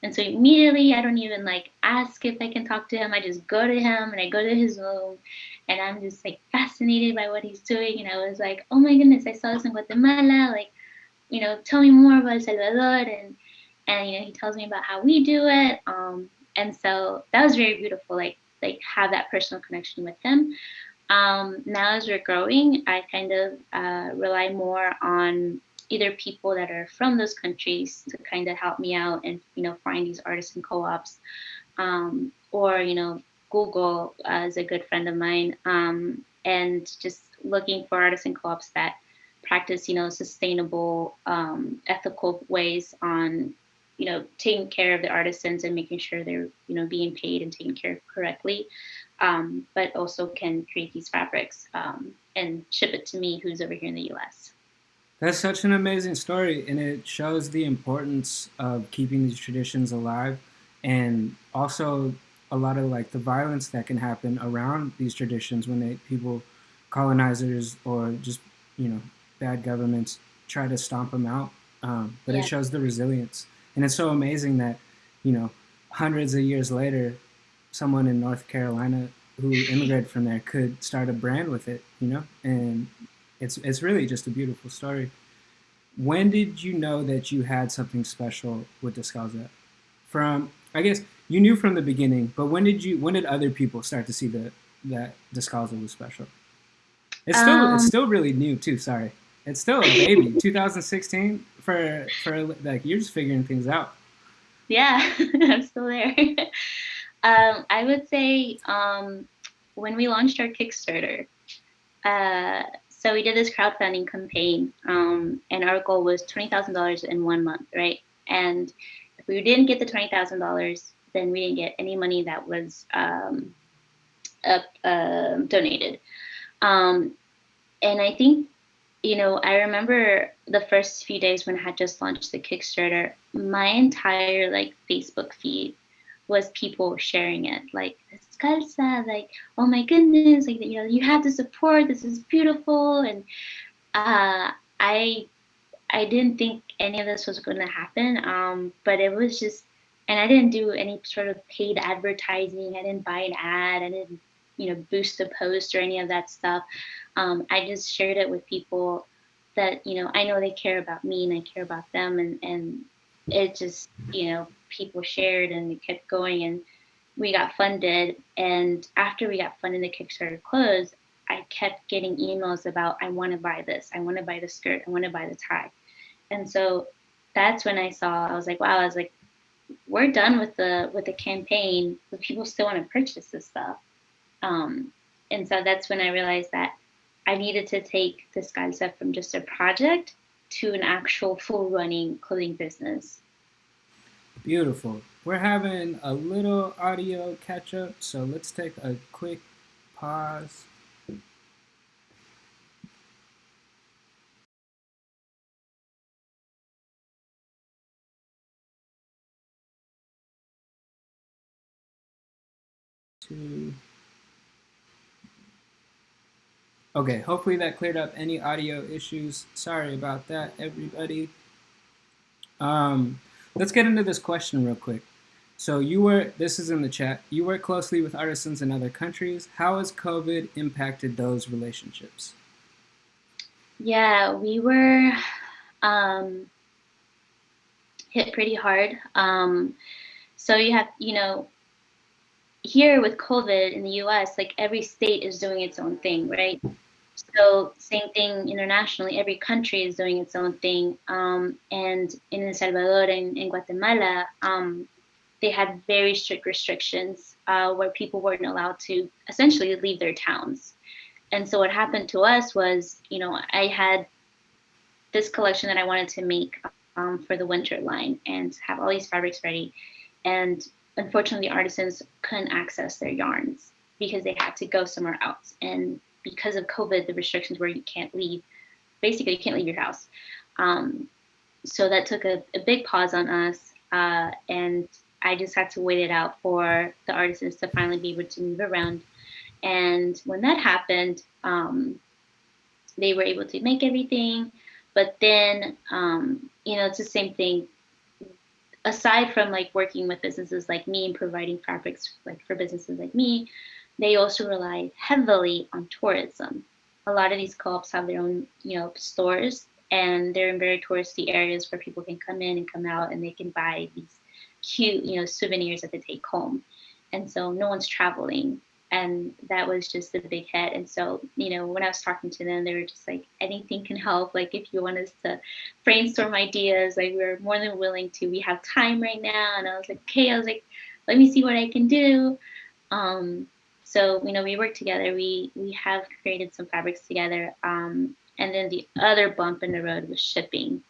and so immediately I don't even like ask if I can talk to him. I just go to him and I go to his room and I'm just like fascinated by what he's doing. And I was like, oh my goodness, I saw this in Guatemala. Like, you know, tell me more about El Salvador, and and you know, he tells me about how we do it. Um, and so that was very beautiful, like like have that personal connection with him. Um, now as we're growing, I kind of uh, rely more on either people that are from those countries to kind of help me out and you know find these artisan co-ops, um, or you know Google uh, is a good friend of mine, um, and just looking for artisan co-ops that practice you know sustainable, um, ethical ways on you know, taking care of the artisans and making sure they're, you know, being paid and taken care of correctly, um, but also can create these fabrics um, and ship it to me, who's over here in the U.S. That's such an amazing story, and it shows the importance of keeping these traditions alive, and also a lot of like the violence that can happen around these traditions when they people, colonizers or just you know bad governments try to stomp them out. Um, but yeah. it shows the resilience. And it's so amazing that, you know, hundreds of years later, someone in North Carolina who immigrated from there could start a brand with it, you know? And it's it's really just a beautiful story. When did you know that you had something special with Descalza? From I guess you knew from the beginning, but when did you when did other people start to see that that Descalza was special? It's still um, it's still really new too, sorry. It's still a baby. 2016 for for like you're just figuring things out. Yeah, I'm still there. um, I would say um, when we launched our Kickstarter, uh, so we did this crowdfunding campaign, um, and our goal was twenty thousand dollars in one month, right? And if we didn't get the twenty thousand dollars, then we didn't get any money that was um, uh, donated. Um, and I think you know, I remember the first few days when I had just launched the Kickstarter, my entire like Facebook feed was people sharing it, like Descalza, like, oh my goodness, like you know, you have the support, this is beautiful. And uh I I didn't think any of this was gonna happen. Um, but it was just and I didn't do any sort of paid advertising. I didn't buy an ad. I didn't, you know, boost a post or any of that stuff um, I just shared it with people that, you know, I know they care about me and I care about them. And, and it just, you know, people shared and it kept going and we got funded. And after we got funded, the Kickstarter closed, I kept getting emails about, I want to buy this. I want to buy the skirt. I want to buy the tie. And so that's when I saw, I was like, wow, I was like, we're done with the with the campaign, but people still want to purchase this stuff. Um, and so that's when I realized that I needed to take this concept from just a project to an actual full running clothing business. Beautiful. We're having a little audio catch up, so let's take a quick pause. Two. Okay, hopefully that cleared up any audio issues. Sorry about that, everybody. Um, let's get into this question real quick. So you were, this is in the chat, you work closely with artisans in other countries. How has COVID impacted those relationships? Yeah, we were um, hit pretty hard. Um, so you have, you know, here with COVID in the US, like every state is doing its own thing, right? So same thing internationally, every country is doing its own thing. Um, and in El Salvador and in Guatemala, um, they had very strict restrictions uh, where people weren't allowed to essentially leave their towns. And so what happened to us was, you know, I had this collection that I wanted to make um, for the winter line and have all these fabrics ready. And unfortunately, artisans couldn't access their yarns because they had to go somewhere else. And because of COVID, the restrictions where you can't leave, basically you can't leave your house. Um, so that took a, a, big pause on us. Uh, and I just had to wait it out for the artisans to finally be able to move around. And when that happened, um, they were able to make everything. But then, um, you know, it's the same thing aside from like working with businesses like me and providing fabrics like for businesses like me, they also rely heavily on tourism. A lot of these co-ops have their own, you know, stores and they're in very touristy areas where people can come in and come out and they can buy these cute, you know, souvenirs that they take home. And so no one's traveling. And that was just a big hit. And so, you know, when I was talking to them, they were just like, anything can help. Like, if you want us to brainstorm ideas, like, we're more than willing to. We have time right now. And I was like, okay, I was like, let me see what I can do. Um, so, you know, we work together. We we have created some fabrics together. Um, and then the other bump in the road was shipping.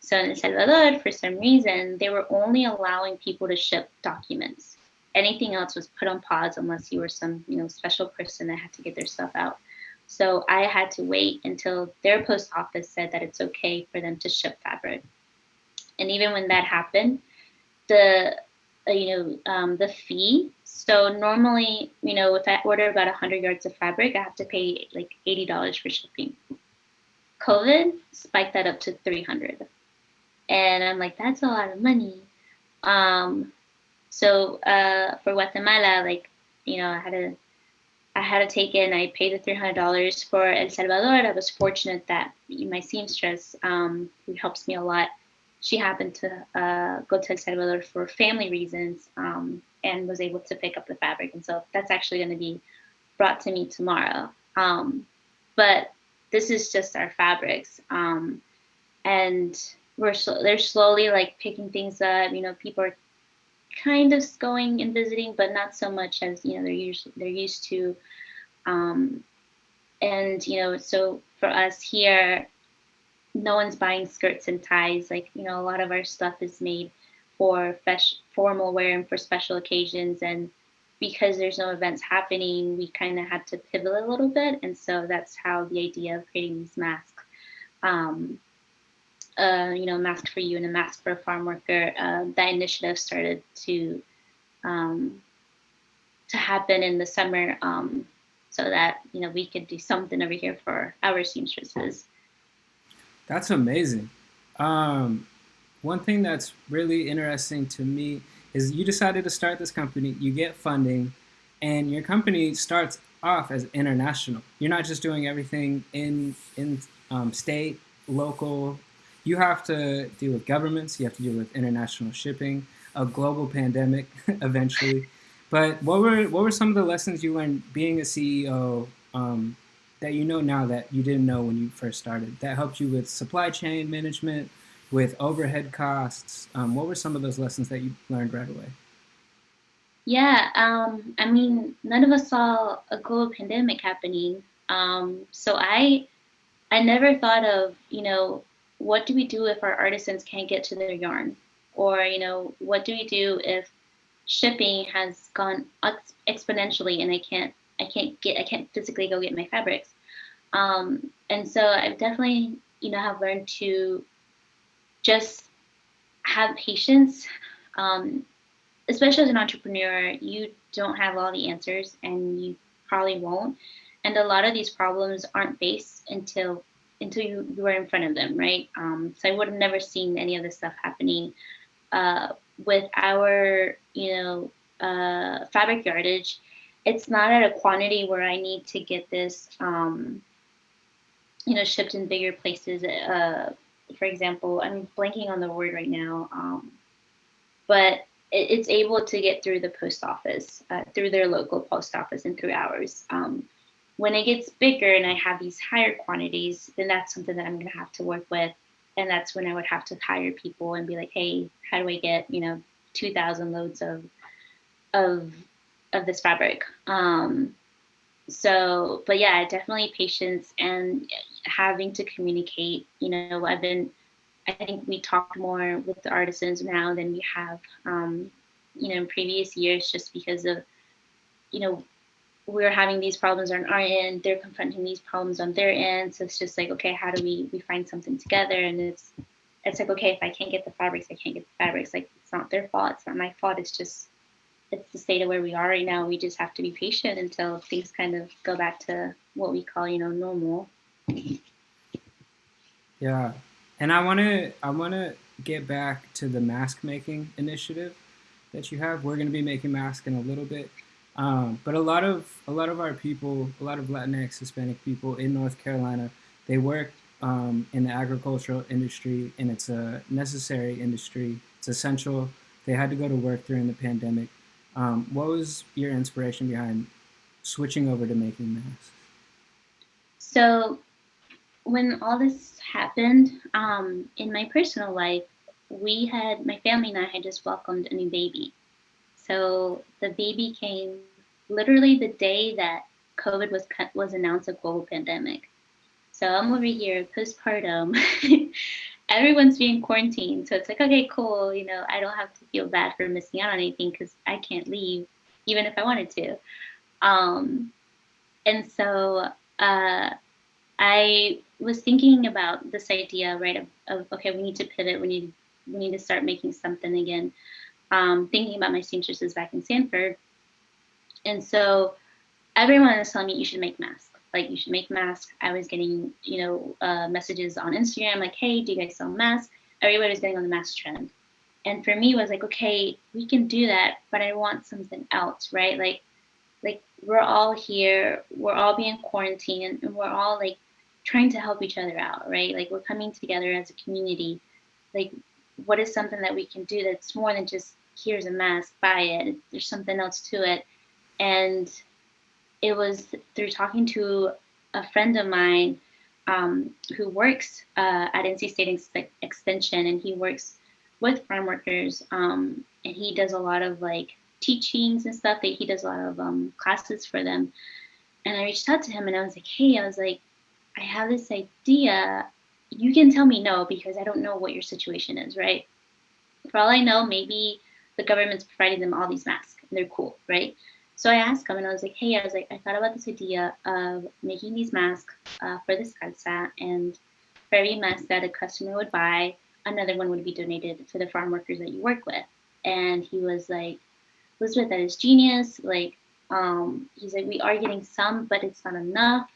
So in El Salvador, for some reason, they were only allowing people to ship documents. Anything else was put on pause unless you were some, you know, special person that had to get their stuff out. So I had to wait until their post office said that it's okay for them to ship fabric. And even when that happened, the you know um, the fee. So normally, you know, if I order about 100 yards of fabric, I have to pay like $80 for shipping. COVID spiked that up to 300. And I'm like, that's a lot of money. Um, so uh, for Guatemala, like, you know, I had to, I had to take it and I paid the $300 for El Salvador. I was fortunate that my seamstress, um, who helps me a lot, she happened to uh, go to El Salvador for family reasons um, and was able to pick up the fabric. And so that's actually going to be brought to me tomorrow. Um, but this is just our fabrics. Um, and we're sl- they're slowly like picking things up. You know, people are kind of going and visiting, but not so much as you know they're used they're used to. Um, and you know, so for us here, no one's buying skirts and ties. Like you know, a lot of our stuff is made for formal wear and for special occasions, and because there's no events happening, we kind of had to pivot a little bit. And so that's how the idea of creating these masks, um, uh, you know, mask for you and a mask for a farm worker, uh, that initiative started to um, to happen in the summer um, so that, you know, we could do something over here for our seamstresses. That's amazing. Um, one thing that's really interesting to me is you decided to start this company, you get funding, and your company starts off as international. You're not just doing everything in in um, state, local. You have to deal with governments. You have to deal with international shipping, a global pandemic, eventually. But what were what were some of the lessons you learned being a CEO um, that you know now that you didn't know when you first started? That helped you with supply chain management, with overhead costs. Um, what were some of those lessons that you learned right away? Yeah, um, I mean, none of us saw a global pandemic happening. Um, so I, I never thought of, you know, what do we do if our artisans can't get to their yarn, or you know, what do we do if shipping has gone ex- exponentially and I can't, I can't get, I can't physically go get my fabrics. Um, and so I've definitely, you know, have learned to just have patience. Um, especially as an entrepreneur, you don't have all the answers and you probably won't. And a lot of these problems aren't faced until until you, you are in front of them, right? Um, so I would have never seen any of this stuff happening uh, with our, you know, uh, fabric yardage. It's not at a quantity where I need to get this, um, you know, shipped in bigger places. Uh, for example, I'm blanking on the word right now, um, but it, it's able to get through the post office, uh, through their local post office, and through ours. Um, when it gets bigger and I have these higher quantities, then that's something that I'm going to have to work with, and that's when I would have to hire people and be like, hey, how do I get you know 2,000 loads of of of this fabric? Um, so but yeah definitely patience and having to communicate you know i've been i think we talked more with the artisans now than we have um, you know in previous years just because of you know we're having these problems on our end they're confronting these problems on their end. So it's just like okay how do we we find something together? And it's it's like okay if i can't get the fabrics i can't get the fabrics. Like it's not their fault it's not my fault it's just it's the state of where we are right now. We just have to be patient until things kind of go back to what we call, you know, normal. Yeah, and I want to I want to get back to the mask making initiative that you have. We're going to be making masks in a little bit, um, but a lot of a lot of our people, a lot of Latinx Hispanic people in North Carolina, they work um, in the agricultural industry, and it's a necessary industry. It's essential. They had to go to work during the pandemic. Um, what was your inspiration behind switching over to making masks? So, when all this happened um, in my personal life, we had my family and I had just welcomed a new baby. So the baby came literally the day that COVID was was announced a global pandemic. So I'm over here postpartum. Everyone's being quarantined, so it's like okay, cool. You know, I don't have to feel bad for missing out on anything because I can't leave, even if I wanted to. Um, and so uh, I was thinking about this idea, right? Of, of, okay, we need to pivot. We need we need to start making something again. Um, thinking about my seamstresses back in Sanford, and so everyone is telling me you should make masks. Like you should make masks. I was getting you know uh, messages on Instagram like, hey, do you guys sell masks? Everybody was getting on the mask trend, and for me was like, okay, we can do that, but I want something else, right? Like like we're all here, we're all being quarantined, and we're all like trying to help each other out, right? Like we're coming together as a community. Like what is something that we can do that's more than just here's a mask, buy it. There's something else to it. And it was through talking to a friend of mine um, who works uh, at NC State Ex- Extension, and he works with farm workers, um, and he does a lot of like teachings and stuff. That he does a lot of um, classes for them. And I reached out to him, and I was like, "Hey, I was like, I have this idea. You can tell me no because I don't know what your situation is, right? For all I know, maybe the government's providing them all these masks and they're cool, right? So I asked him and I was like, hey, I was like, I thought about this idea of making these masks uh, for Descalza and for every mask that a customer would buy, another one would be donated to the farm workers that you work with. And he was like, Elizabeth, that is genius. Like, um, he's like, we are getting some, but it's not enough.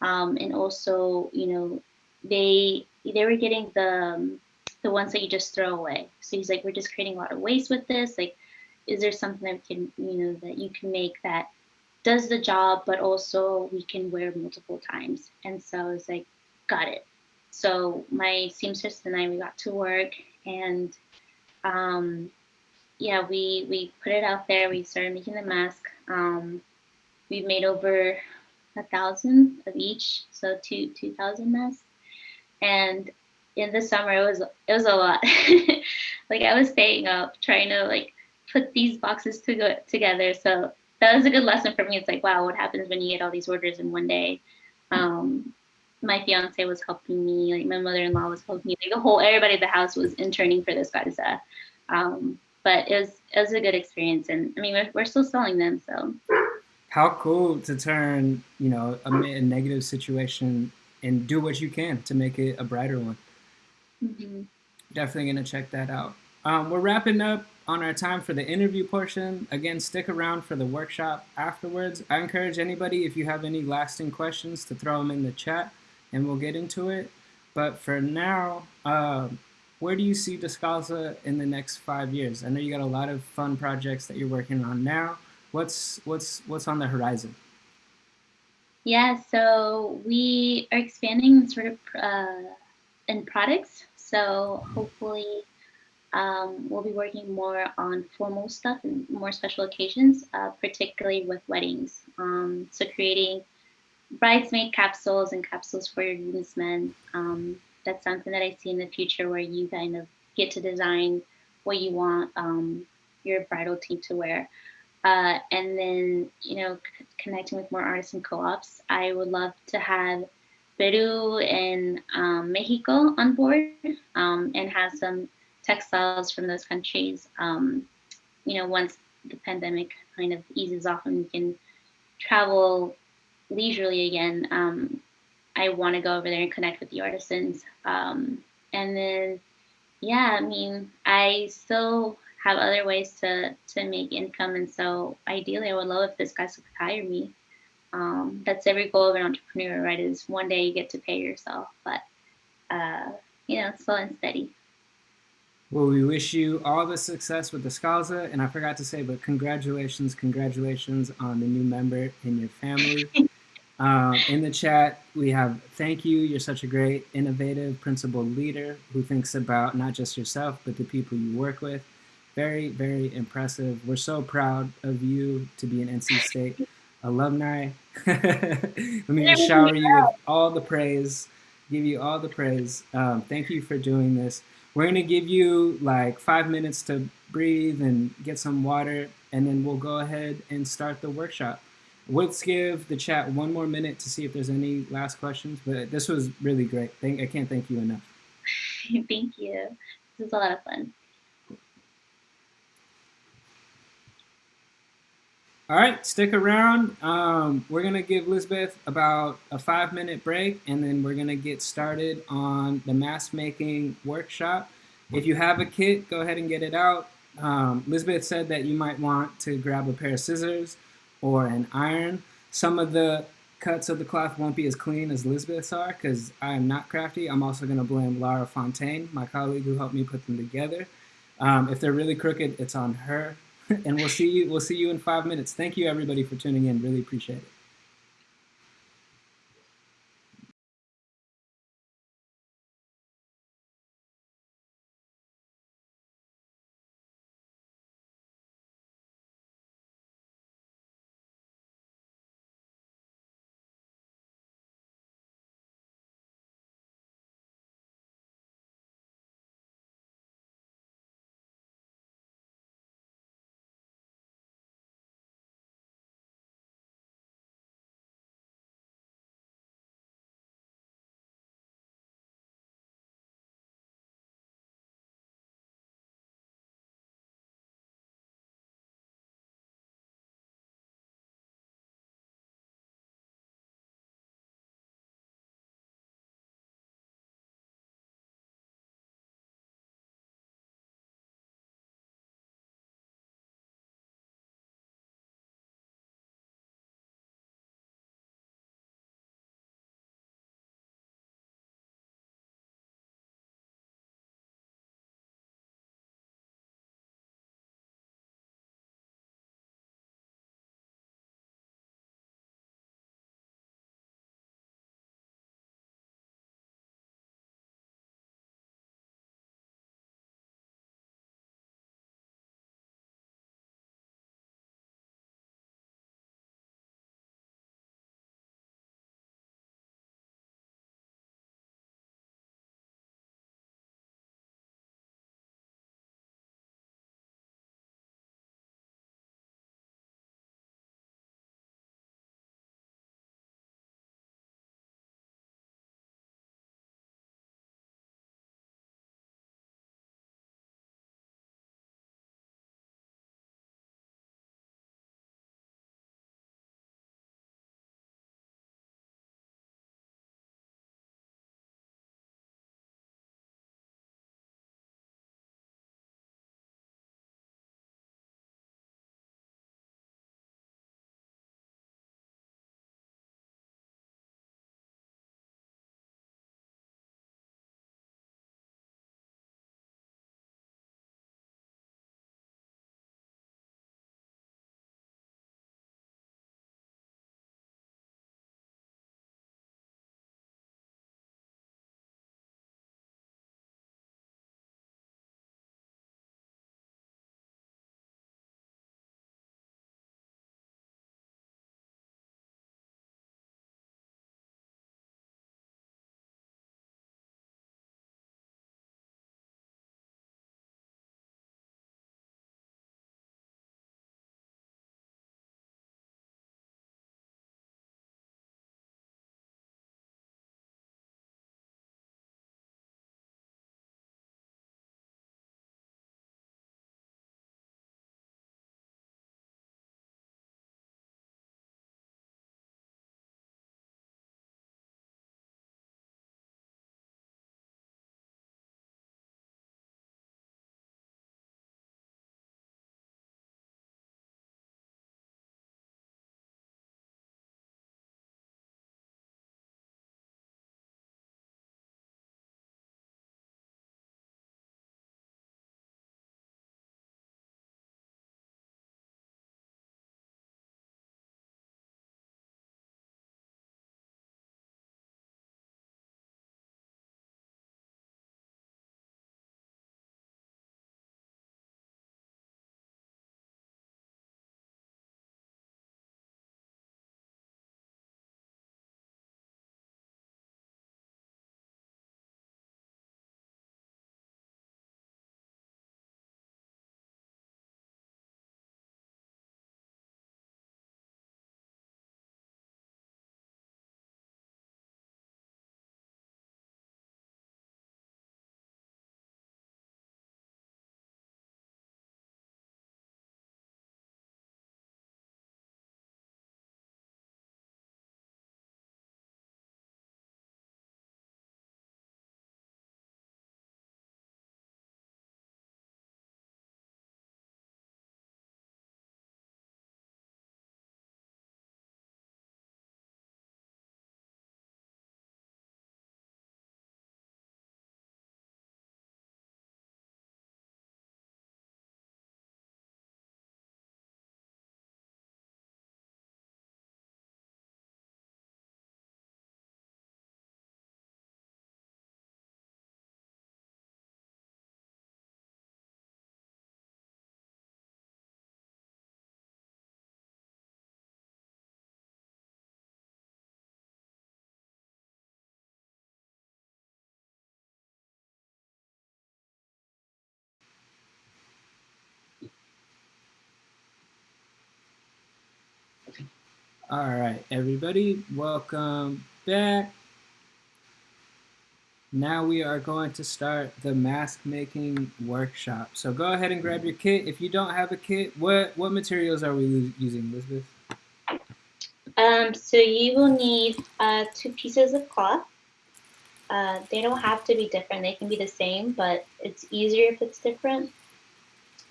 Um, and also, you know, they they were getting the um, the ones that you just throw away. So he's like, we're just creating a lot of waste with this. Like, is there something that can, you know, that you can make that does the job, but also we can wear multiple times? And so I was like, got it. So my seamstress and I, we got to work and um, yeah, we, we put it out there. We started making the mask. Um, we've made over a thousand of each, so two two thousand masks. And in the summer, it was it was a lot. like I was staying up trying to like put these boxes to go together. So that was a good lesson for me. It's like, wow, what happens when you get all these orders in one day? Um, my fiance was helping me, like my mother-in-law was helping me, like the whole everybody at the house was interning for Descalza. Um, but it was it was a good experience, and I mean we're, we're still selling them, so how cool to turn you know a, a, negative situation and do what you can to make it a brighter one mm-hmm. definitely gonna check that out um, we're wrapping up on our time for the interview portion again stick around for the workshop afterwards i encourage anybody if you have any lasting questions to throw them in the chat and we'll get into it but for now uh, where do you see Descalza in the next five years? I know you got a lot of fun projects that you're working on now what's what's what's on the horizon? Yeah, so we are expanding sort of uh, in products. So hopefully, um, we'll be working more on formal stuff and more special occasions, uh, particularly with weddings. Um, so creating bridesmaid capsules and capsules for your groomsmen. Um, that's something that I see in the future where you kind of get to design what you want um, your bridal team to wear. Uh, and then, you know, connecting with more artists and co-ops. I would love to have Peru and um, Mexico on board um, and have some textiles from those countries. Um, you know, once the pandemic kind of eases off and we can travel leisurely again, um, I want to go over there and connect with the artisans. Um, and then, yeah, I mean, I still have other ways to to make income. And so ideally, I would love if Descalza could hire me. Um, that's every goal of an entrepreneur, right? Is one day you get to pay yourself, but uh, you know, slow and steady. Well, we wish you all the success with Descalza, and I forgot to say, but congratulations, congratulations on the new member in your family. Um, in the chat, we have thank you. You're such a great, innovative, principled leader who thinks about not just yourself, but the people you work with. Very, very impressive. We're so proud of you to be an NC State alumni. Let me just shower you with all the praise, give you all the praise. Um, thank you for doing this. We're going to give you like five minutes to breathe and get some water, and then we'll go ahead and start the workshop. Let's give the chat one more minute to see if there's any last questions, but this was really great. Thank, I can't thank you enough. thank you. This was a lot of fun. All right, stick around. Um, we're going to give Lisbeth about a five minute break and then we're going to get started on the mask making workshop. If you have a kit, go ahead and get it out. Um, Lisbeth said that you might want to grab a pair of scissors or an iron. Some of the cuts of the cloth won't be as clean as Lisbeth's are because I am not crafty. I'm also going to blame Lara Fontaine, my colleague who helped me put them together. Um, if they're really crooked, it's on her. and we'll see you. We'll see you in five minutes. Thank you, everybody, for tuning in. Really appreciate it. All right, everybody, welcome back. Now we are going to start the mask making workshop. So go ahead and grab your kit. If you don't have a kit, what, what materials are we using, Elizabeth? Um, so you will need uh, two pieces of cloth. Uh, they don't have to be different. They can be the same, but it's easier if it's different.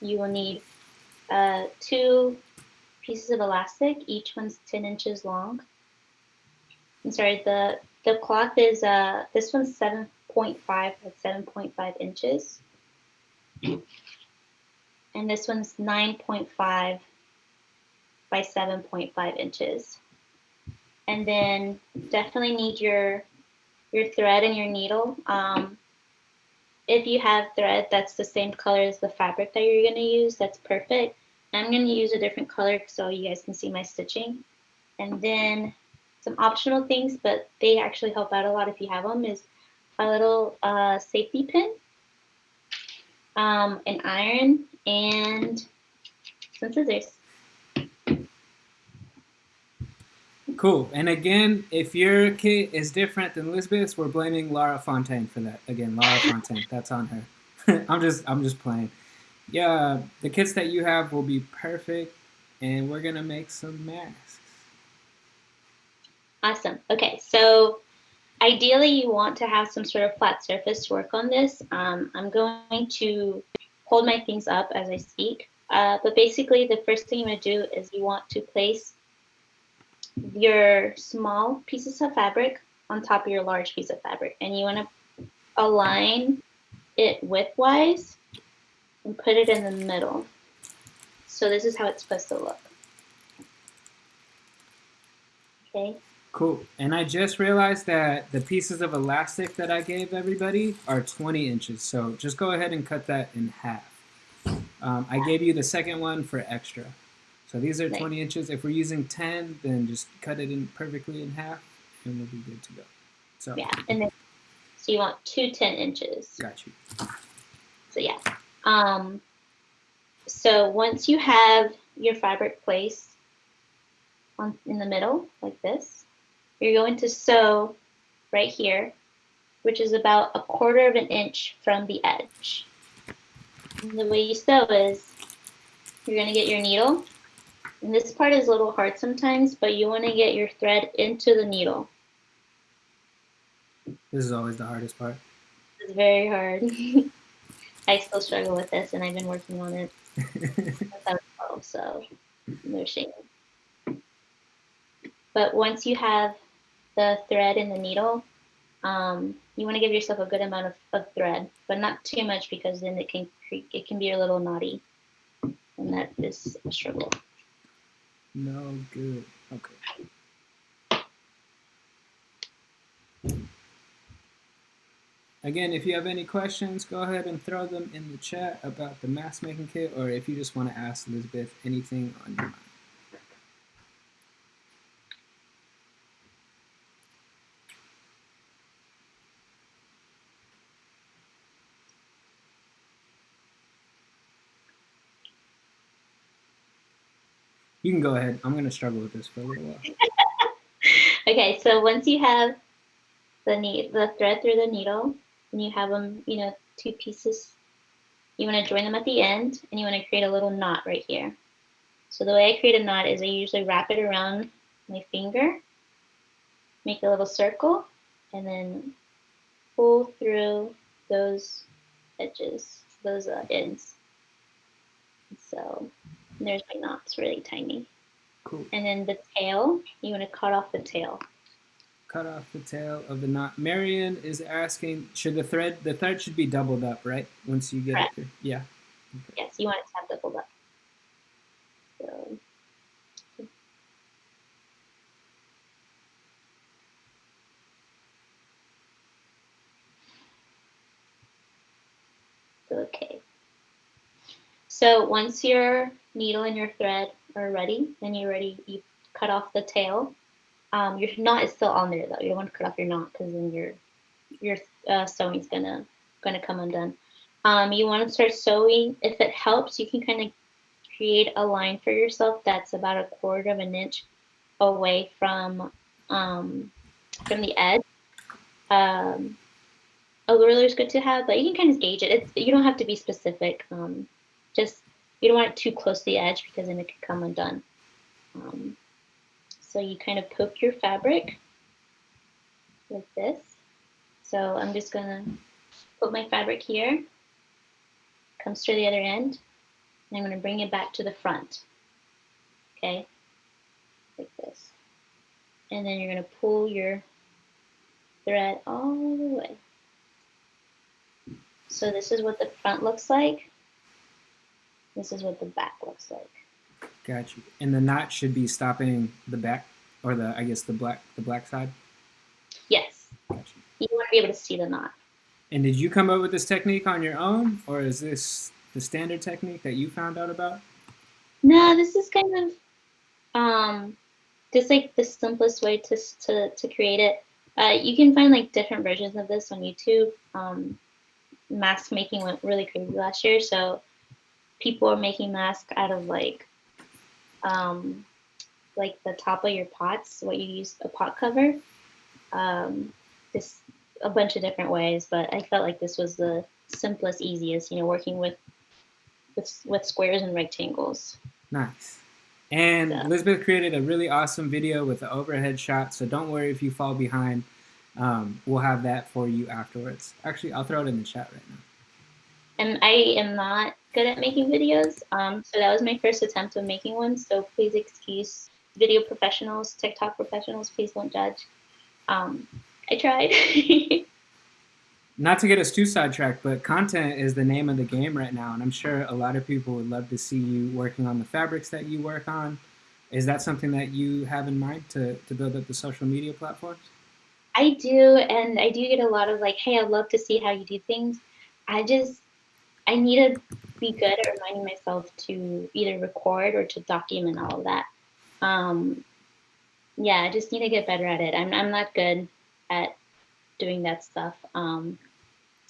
You will need uh, two pieces of elastic. Each one's 10 inches long. I'm sorry, the, the cloth is, uh, this one's 7.5 by 7.5 inches. and this one's 9.5 by 7.5 inches. And then definitely need your your thread and your needle. Um, if you have thread that's the same color as the fabric that you're going to use, that's perfect. I'm going to use a different color so you guys can see my stitching. And then some optional things, but they actually help out a lot if you have them, is a little uh, safety pin, um, an iron, and some scissors. Cool. And again, if your kit is different than Lisbeth's, we're blaming Laura Fontaine for that. Again, Laura Fontaine, that's on her. I'm just I'm just playing. Yeah, the kits that you have will be perfect, and we're gonna make some masks. Awesome. Okay, so ideally you want to have some sort of flat surface to work on this. Um, I'm going to hold my things up as I speak. Uh, but basically the first thing you want to do is you want to place your small pieces of fabric on top of your large piece of fabric. And you want to align it widthwise and put it in the middle. So this is how it's supposed to look. Okay. Cool. And I just realized that the pieces of elastic that I gave everybody are 20 inches. So just go ahead and cut that in half. Um, I gave you the second one for extra. So these are 20 inches. If we're using 10, then just cut it in perfectly in half and we'll be good to go. So yeah, and then so you want two 10 inches. Got you. So yeah. Um, so once you have your fabric placed on in the middle like this, you're going to sew right here, which is about a quarter of an inch from the edge. And the way you sew is you're going to get your needle and this part is a little hard sometimes, but you want to get your thread into the needle. This is always the hardest part. It's very hard. I still struggle with this, and I've been working on it since I was 12, so no shame. But once you have the thread and the needle, um, you want to give yourself a good amount of, of thread, but not too much because then it can it can be a little knotty, and that is a struggle. No good. Okay. Again, if you have any questions, go ahead and throw them in the chat about the mask making kit, or if you just want to ask Elizabeth anything on your mind. You can go ahead. I'm going to struggle with this for a little while. okay, so once you have the the thread through the needle, and you have them, you know, two pieces, you want to join them at the end, and you want to create a little knot right here. So the way I create a knot is I usually wrap it around my finger, make a little circle, and then pull through those edges, those uh, ends. So there's my knots really tiny. Cool. And then the tail, you want to cut off the tail. Cut off the tail of the knot. Marion is asking, should the thread, the thread should be doubled up, right? Once you get Correct. it. Yeah. Okay. Yes, you want it to have doubled up. So. Okay. So once your needle and your thread are ready, then you're ready, you cut off the tail. Um, your knot is still on there though. You don't want to cut off your knot because then your your uh, sewing's gonna gonna come undone. Um, you want to start sewing. If it helps, you can kind of create a line for yourself that's about a quarter of an inch away from um, from the edge. Um, a ruler is good to have, but you can kind of gauge it. It's, you don't have to be specific. Um, just you don't want it too close to the edge because then it could come undone. So you kind of poke your fabric like this. So I'm just gonna put my fabric here, comes to the other end, and I'm gonna bring it back to the front. Okay, like this. And then you're gonna pull your thread all the way. So this is what the front looks like. This is what the back looks like. Got you. And the knot should be stopping the back, or the I guess the black the black side. Yes. Got you. You want to be able to see the knot. And did you come up with this technique on your own, or is this the standard technique that you found out about? No, this is kind of um, just like the simplest way to to to create it. Uh, you can find like different versions of this on YouTube. Um, mask making went really crazy last year, so people are making masks out of like um, like the top of your pots, what you use a pot cover. Um, this a bunch of different ways, but I felt like this was the simplest, easiest. You know, working with with with squares and rectangles. Nice. And Yeah. Elizabeth created a really awesome video with the overhead shot, so don't worry if you fall behind. Um, we'll have that for you afterwards. Actually, I'll throw it in the chat right now. And I am not good at making videos, um, so that was my first attempt of making one. So please excuse video professionals, TikTok professionals. Please don't judge. Um, I tried. Not to get us too sidetracked, but content is the name of the game right now, and I'm sure a lot of people would love to see you working on the fabrics that you work on. Is that something that you have in mind to, to build up the social media platforms? I do, and I do get a lot of like, "Hey, I'd love to see how you do things." I just, I need to be good at reminding myself to either record or to document all of that. Um, yeah, I just need to get better at it. I'm, I'm not good at doing that stuff. Um,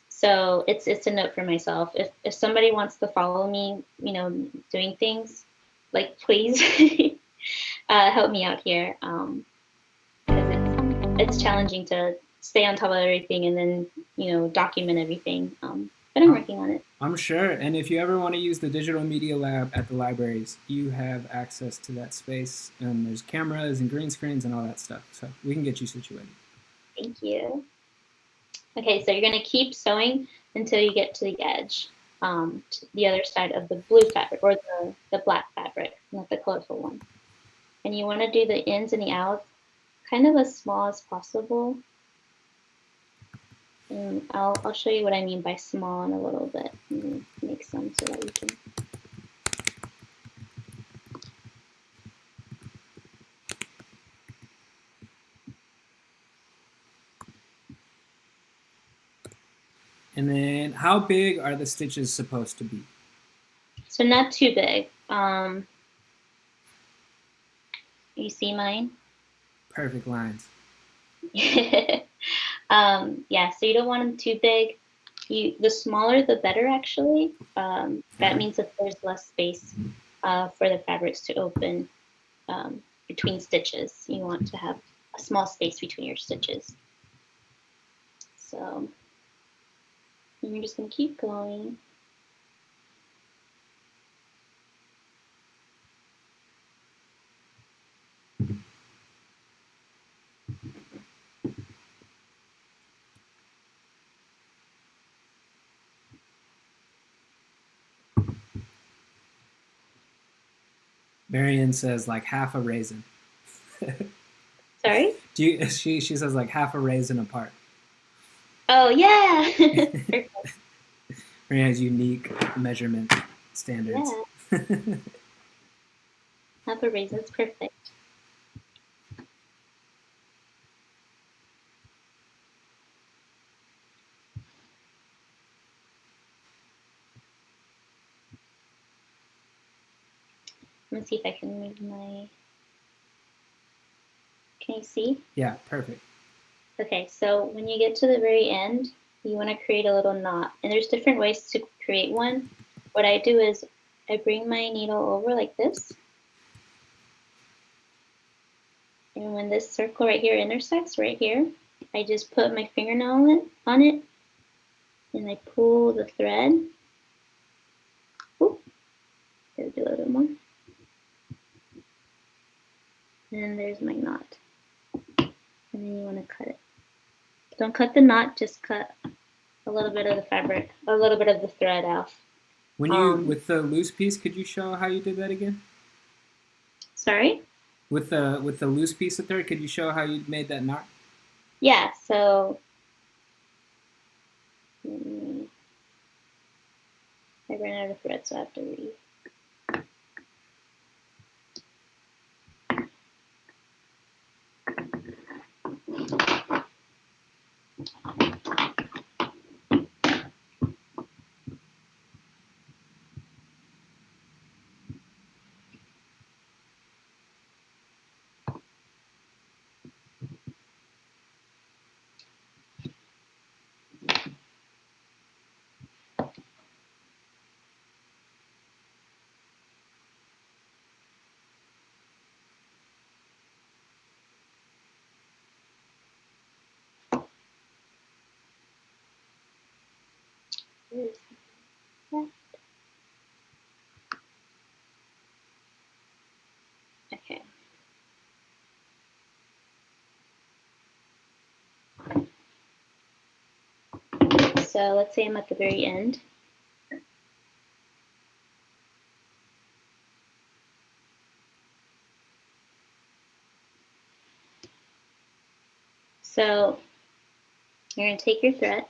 so it's it's a note for myself. If if somebody wants to follow me, you know, doing things, like please uh, help me out here. Um, it's, it's challenging to stay on top of everything and then you know document everything. Um, but I'm working on it. I'm sure. And if you ever want to use the digital media lab at the libraries, you have access to that space. And there's cameras and green screens and all that stuff. So we can get you situated. Thank you. Okay, so you're going to keep sewing until you get to the edge, um, to the other side of the blue fabric or the, the black fabric, not the colorful one. And you want to do the ins and the outs kind of as small as possible. And I'll, I'll show you what I mean by small in a little bit. Make some so that we can. And then how big are the stitches supposed to be? So not too big. Um, you see mine? Perfect lines. um, yeah, so you don't want them too big. You, the smaller the better, actually. Um, that means that there's less space uh, for the fabrics to open um, between stitches. You want to have a small space between your stitches. So you're just going to keep going. Marion says like half a raisin. Sorry? Do you, she, she says like half a raisin apart. Oh, yeah. Marion has unique measurement standards. yeah. Half a raisin's perfect. Me see if I can move my. Can you see? yeah, perfect. Okay, so when you get to the very end, you want to create a little knot. And there's different ways to create one. What I do is I bring my needle over like this. And when this circle right here intersects right here, I just put my fingernail on it, on it and I pull the thread. Oop, gotta do a little more. And there's my knot. And then you want to cut it. Don't cut the knot, just cut a little bit of the fabric, a little bit of the thread off. When you um, with the loose piece, could you show how you did that again? Sorry. With the with the loose piece of thread, could you show how you made that knot? Yeah. So. I ran out of thread, so I have to re. Okay. So let's say I'm at the very end. So you're going to take your thread,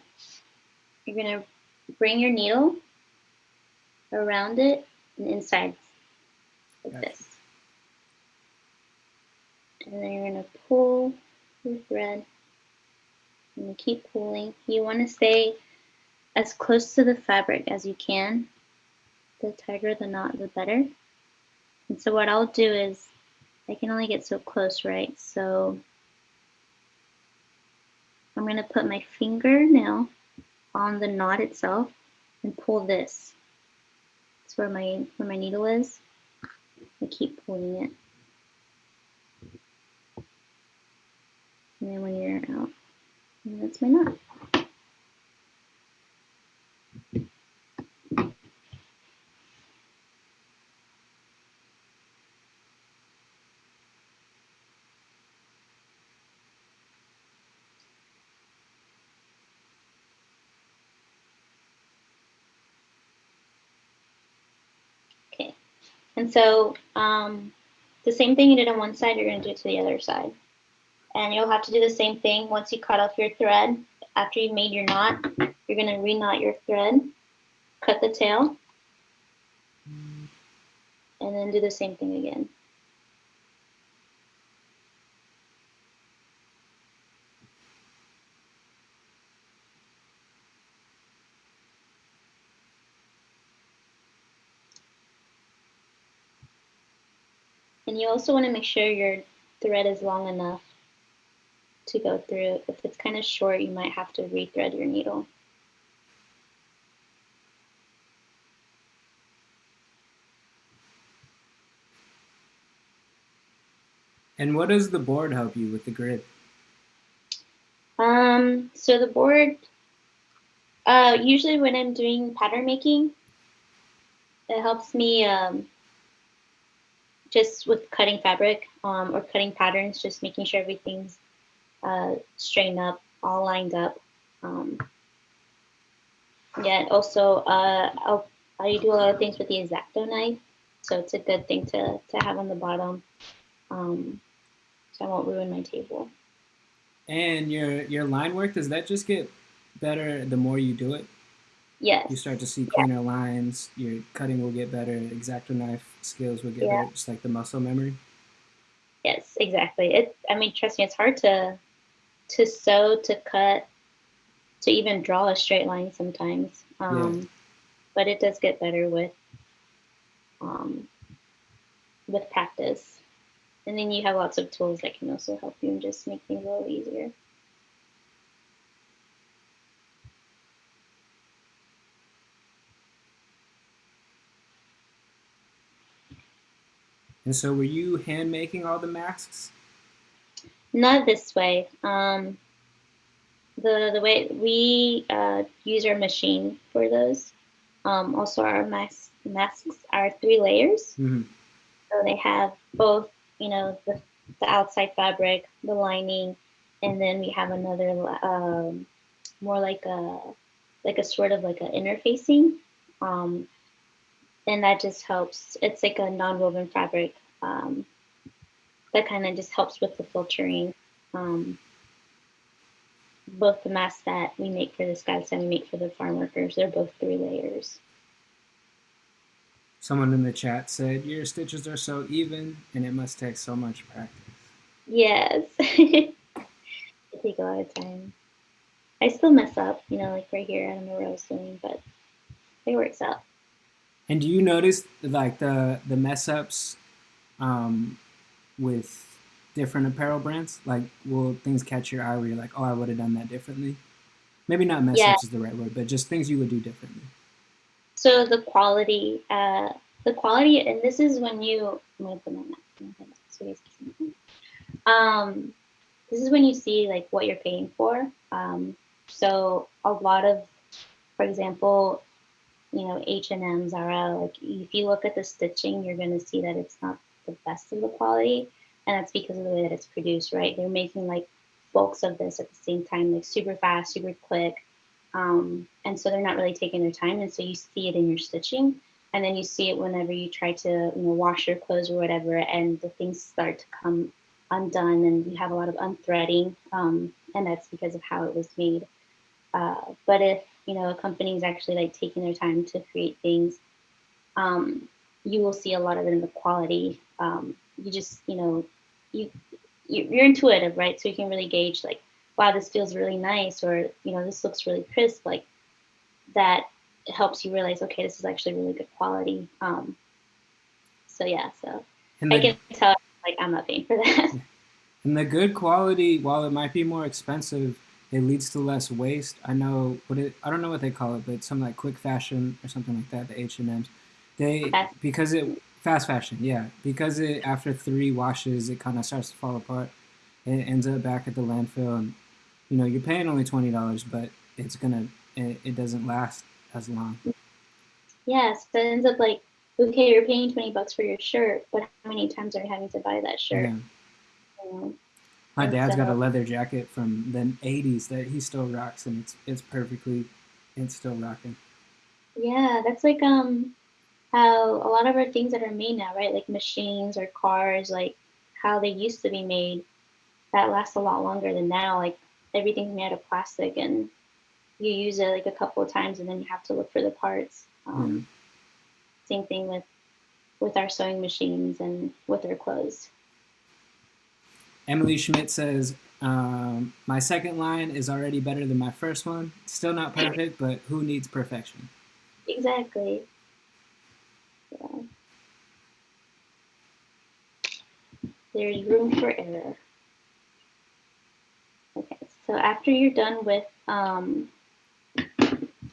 you're going to bring your needle around it and inside like this. And then you're going to pull your thread and keep pulling. You want to stay as close to the fabric as you can. The tighter the knot, the better. And so what I'll do is, I can only get so close, right? So I'm going to put my fingernail on the knot itself and pull this. That's where my, where my needle is. I keep pulling it. And then when you're out, that's my knot. And so um, the same thing you did on one side, you're going to do to the other side. And you'll have to do the same thing once you cut off your thread. After you've made your knot, you're going to re-knot your thread, cut the tail, and then do the same thing again. And you also want to make sure your thread is long enough to go through. If it's kind of short, you might have to rethread your needle. And what does the board help you with the grid? Um, so the board, uh, usually when I'm doing pattern making, it helps me um, just with cutting fabric um, or cutting patterns, just making sure everything's uh, straightened up, all lined up. Um, yeah, also uh, I'll, I do a lot of things with the X-Acto knife, so it's a good thing to, to have on the bottom, um, so I won't ruin my table. And your your line work, does that just get better the more you do it? Yes. You start to see cleaner yeah. lines, your cutting will get better, X-Acto knife skills will get yeah. better, just like the muscle memory. Yes, exactly. It I mean, trust me, it's hard to to sew, to cut, to even draw a straight line sometimes. Um, yeah. but it does get better with um, with practice. And then you have lots of tools that can also help you and just make things a little easier. And so were you hand making all the masks? Not this way. Um, the the way we uh, use our machine for those. Um, also, our masks masks are three layers, hmm so they have both. You know, the the outside fabric, the lining, and then we have another um, more like a like a sort of like an interfacing. Um, and that just helps. It's like a non-woven fabric um, that kind of just helps with the filtering. Um, both the masks that we make for the scouts and we make for the farm workers, they're both three layers. Someone in the chat said, Your stitches are so even and it must take so much practice. Yes, it take a lot of time. I still mess up, you know, like right here, I don't know what I was doing, but it works out. And do you notice like the the mess ups um, with different apparel brands? Like, will things catch your eye where you're like, oh, I would have done that differently? Maybe not mess Yeah. ups is the right word, but just things you would do differently. So the quality, uh, the quality, and this is when you, I'm gonna put my map- my head up so you guys can see. Um, this is when you see like what you're paying for. Um, so a lot of, for example, you know, H and M, Zara, like if you look at the stitching, you're gonna see that it's not the best of the quality, and that's because of the way that it's produced, right? They're making like bulks of this at the same time, like super fast, super quick, um, and so they're not really taking their time, and so you see it in your stitching, and then you see it whenever you try to, you know, wash your clothes or whatever, and the things start to come undone, and you have a lot of unthreading, um, and that's because of how it was made. Uh, but if you know a company is actually like taking their time to create things, um, you will see a lot of it in the quality. Um, you just you know you you- you're intuitive, right? So you can really gauge like, wow, this feels really nice, or you know this looks really crisp. Like that helps you realize, okay, this is actually really good quality. Um, so yeah, so And I can tell like I'm not paying for that. and the good quality, while it might be more expensive, it leads to less waste. I know what it I don't know what they call it, but something like quick fashion or something like that, the H and M's. They Fast- because it fast fashion, yeah. Because it after three washes it kind of starts to fall apart. It ends up back at the landfill and you know, you're paying only twenty dollars, but it's gonna it, it doesn't last as long. Yes, it ends up like, okay, you're paying 20 bucks for your shirt, but how many times are you having to buy that shirt? Yeah. You know? My dad's got a leather jacket from the '80s that he still rocks, and it's it's perfectly, it's still rocking. Yeah, that's like um how a lot of our things that are made now, right? Like machines or cars, like how they used to be made, that lasts a lot longer than now. Like everything's made out of plastic and you use it like a couple of times and then you have to look for the parts. Um, Same thing with with our sewing machines and with our clothes. Emily Schmidt says, um, "My second line is already better than my first one. Still not perfect, but who needs perfection?" Exactly. Yeah. There's room for error. Okay, so after you're done with, um,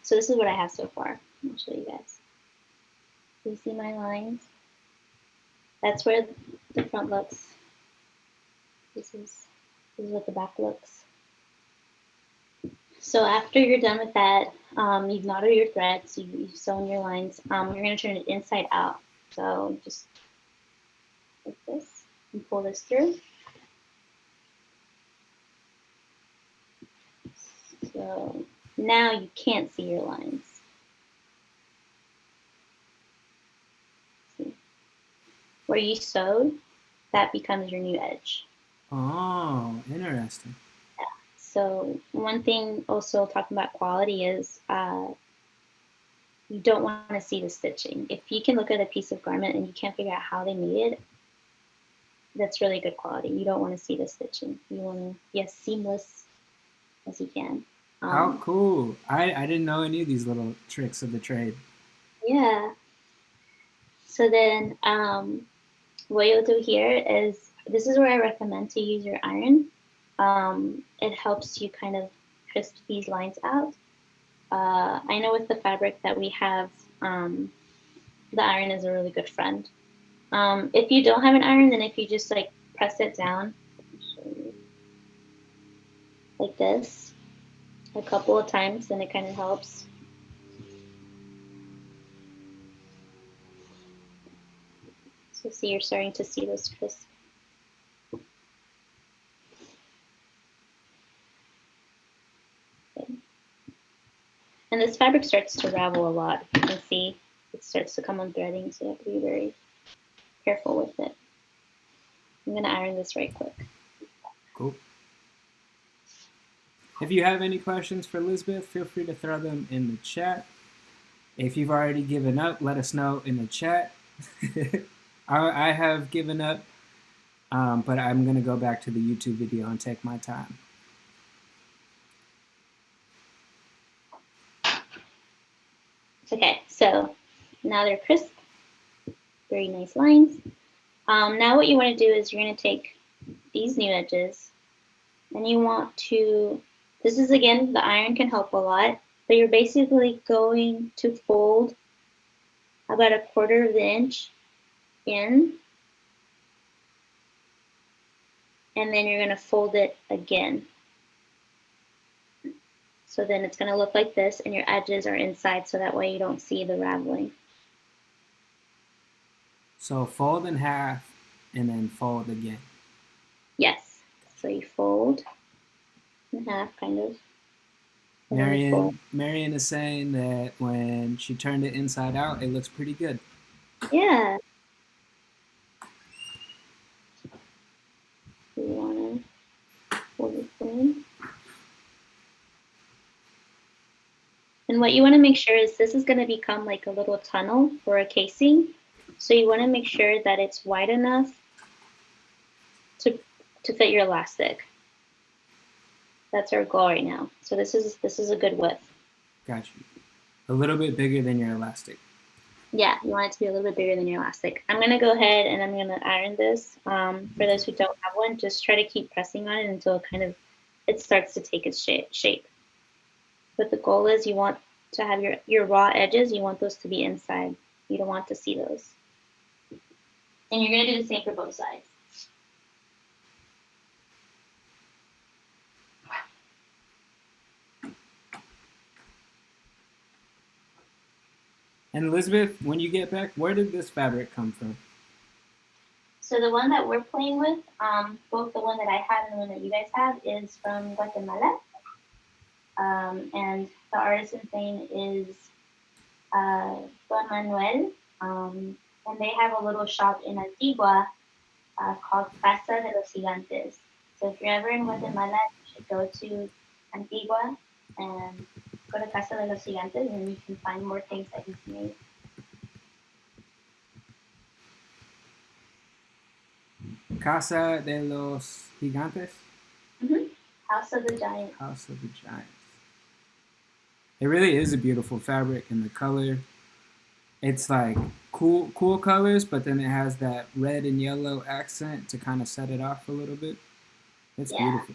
so this is what I have so far. I'll show you guys. You see my lines? That's where the front looks. This is, this is what the back looks. So after you're done with that, um, you've knotted your threads, you, you've sewn your lines, um, you're going to turn it inside out. So just like this and pull this through. So now you can't see your lines. See? Where you sewed, that becomes your new edge. Oh, interesting. So one thing also talking about quality is uh, you don't want to see the stitching. If you can look at a piece of garment and you can't figure out how they made it, that's really good quality. You don't want to see the stitching. You want to be as seamless as you can. How Um, cool! I I didn't know any of these little tricks of the trade. Yeah. So then um, what you'll do here is, this is where I recommend to use your iron. Um, it helps you kind of crisp these lines out. Uh, I know with the fabric that we have, um, the iron is a really good friend. Um, if you don't have an iron, then if you just like press it down, like this a couple of times, then it kind of helps. So see, you're starting to see those crisp. And this fabric starts to ravel a lot. You can see it starts to come unthreading, so you have to be very careful with it. I'm gonna iron this right quick. Cool. If you have any questions for Elizabeth, feel free to throw them in the chat. If you've already given up, let us know in the chat. I, I, have given up, um, but I'm going to go back to the YouTube video and take my time. Okay, so now they're crisp, very nice lines. Um, now what you want to do is you're going to take these new edges and you want to this is again, the iron can help a lot, but you're basically going to fold about a quarter of the inch in, and then you're gonna fold it again. So then it's gonna look like this and your edges are inside so that way you don't see the raveling. So fold in half and then fold again. Yes. So you fold a half, kind of. Marion, Marion is saying that when she turned it inside out, it looks pretty good. Yeah. You want to fold it in. And what you want to make sure is this is going to become like a little tunnel for a casing. So you want to make sure that it's wide enough to, to fit your elastic. That's our goal right now. So this is this is a good width. Got you. A little bit bigger than your elastic. Yeah, you want it to be a little bit bigger than your elastic. I'm gonna go ahead and I'm gonna iron this. Um, for those who don't have one, just try to keep pressing on it until it kind of it starts to take its shape. But the goal is you want to have your, your raw edges, you want those to be inside. You don't want to see those. And you're gonna do the same for both sides. And Elizabeth, when you get back, where did this fabric come from? So the one that we're playing with, um, both the one that I have and the one that you guys have, is from Guatemala. Um, and the artisan's name is uh, Don Manuel. Um, and they have a little shop in Antigua uh, called Casa de los Gigantes. So if you're ever in Guatemala, you should go to Antigua and go to Casa de los Gigantes and you can find more things that he's made. Casa de los Gigantes? Mm-hmm. House of the Giant. House of the Giants. It really is a beautiful fabric and the color. It's like cool cool colors, but then it has that red and yellow accent to kind of set it off a little bit. It's yeah. beautiful.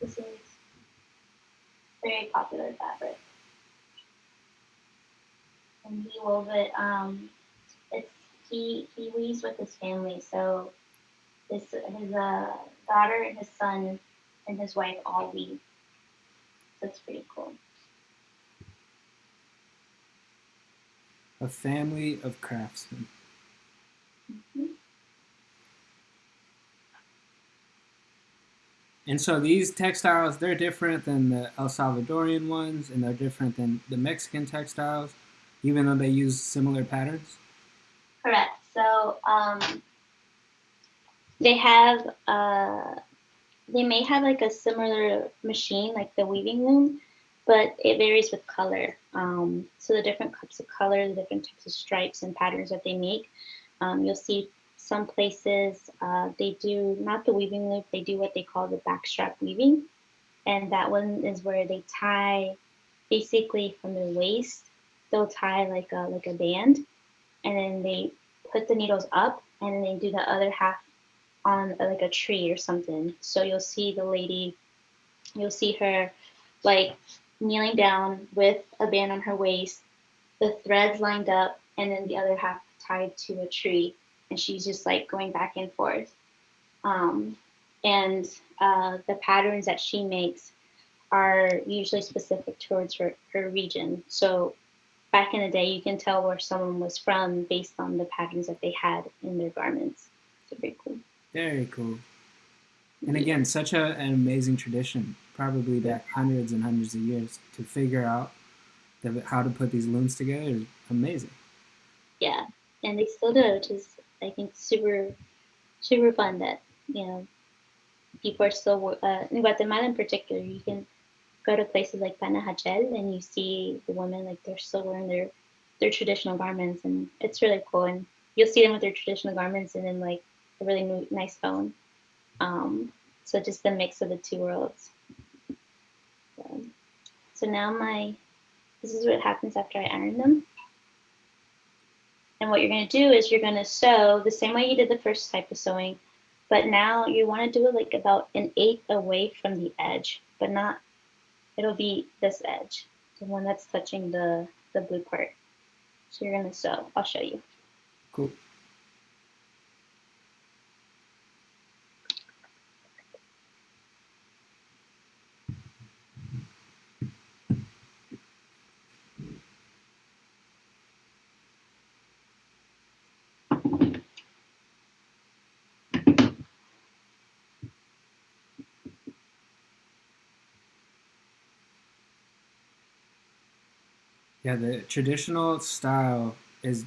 This is very popular fabric. And he wove it, um, it's, he, he weaves with his family. So his, his uh, daughter and his son and his wife all weave. It's pretty cool. A family of craftsmen. Mm -hmm. And so these textiles, they're different than the El Salvadorian ones, and they're different than the Mexican textiles, even though they use similar patterns? Correct. So um, they have, uh, they may have like a similar machine, like the weaving loom, but it varies with color. Um, so the different types of color, the different types of stripes and patterns that they make, um, you'll see some places uh, they do not the weaving loop, they do what they call the backstrap weaving. And that one is where they tie basically from their waist, they'll tie like a, like a band and then they put the needles up and then they do the other half on like a tree or something. So you'll see the lady, you'll see her like kneeling down with a band on her waist, the threads lined up, and then the other half tied to a tree and she's just like going back and forth. Um, and uh, the patterns that she makes are usually specific towards her, her region. So back in the day, you can tell where someone was from based on the patterns that they had in their garments. So very cool. Very cool. And again, such a, an amazing tradition, probably back hundreds and hundreds of years to figure out the, how to put these looms together is amazing. Yeah, and they still do, which is I think super, super fun that you know people are still uh, in Guatemala in particular. You can go to places like Panajachel and you see the women like they're still wearing their their traditional garments, and it's really cool. And you'll see them with their traditional garments and then like a really new, nice phone. Um, so just the mix of the two worlds. So, so now my, this is what happens after I iron them. And what you're going to do is you're going to sew the same way you did the first type of sewing, but now you want to do it like about an eighth away from the edge, but not, it'll be this edge, the one that's touching the, the blue part. So you're going to sew. I'll show you. Cool. Yeah, the traditional style is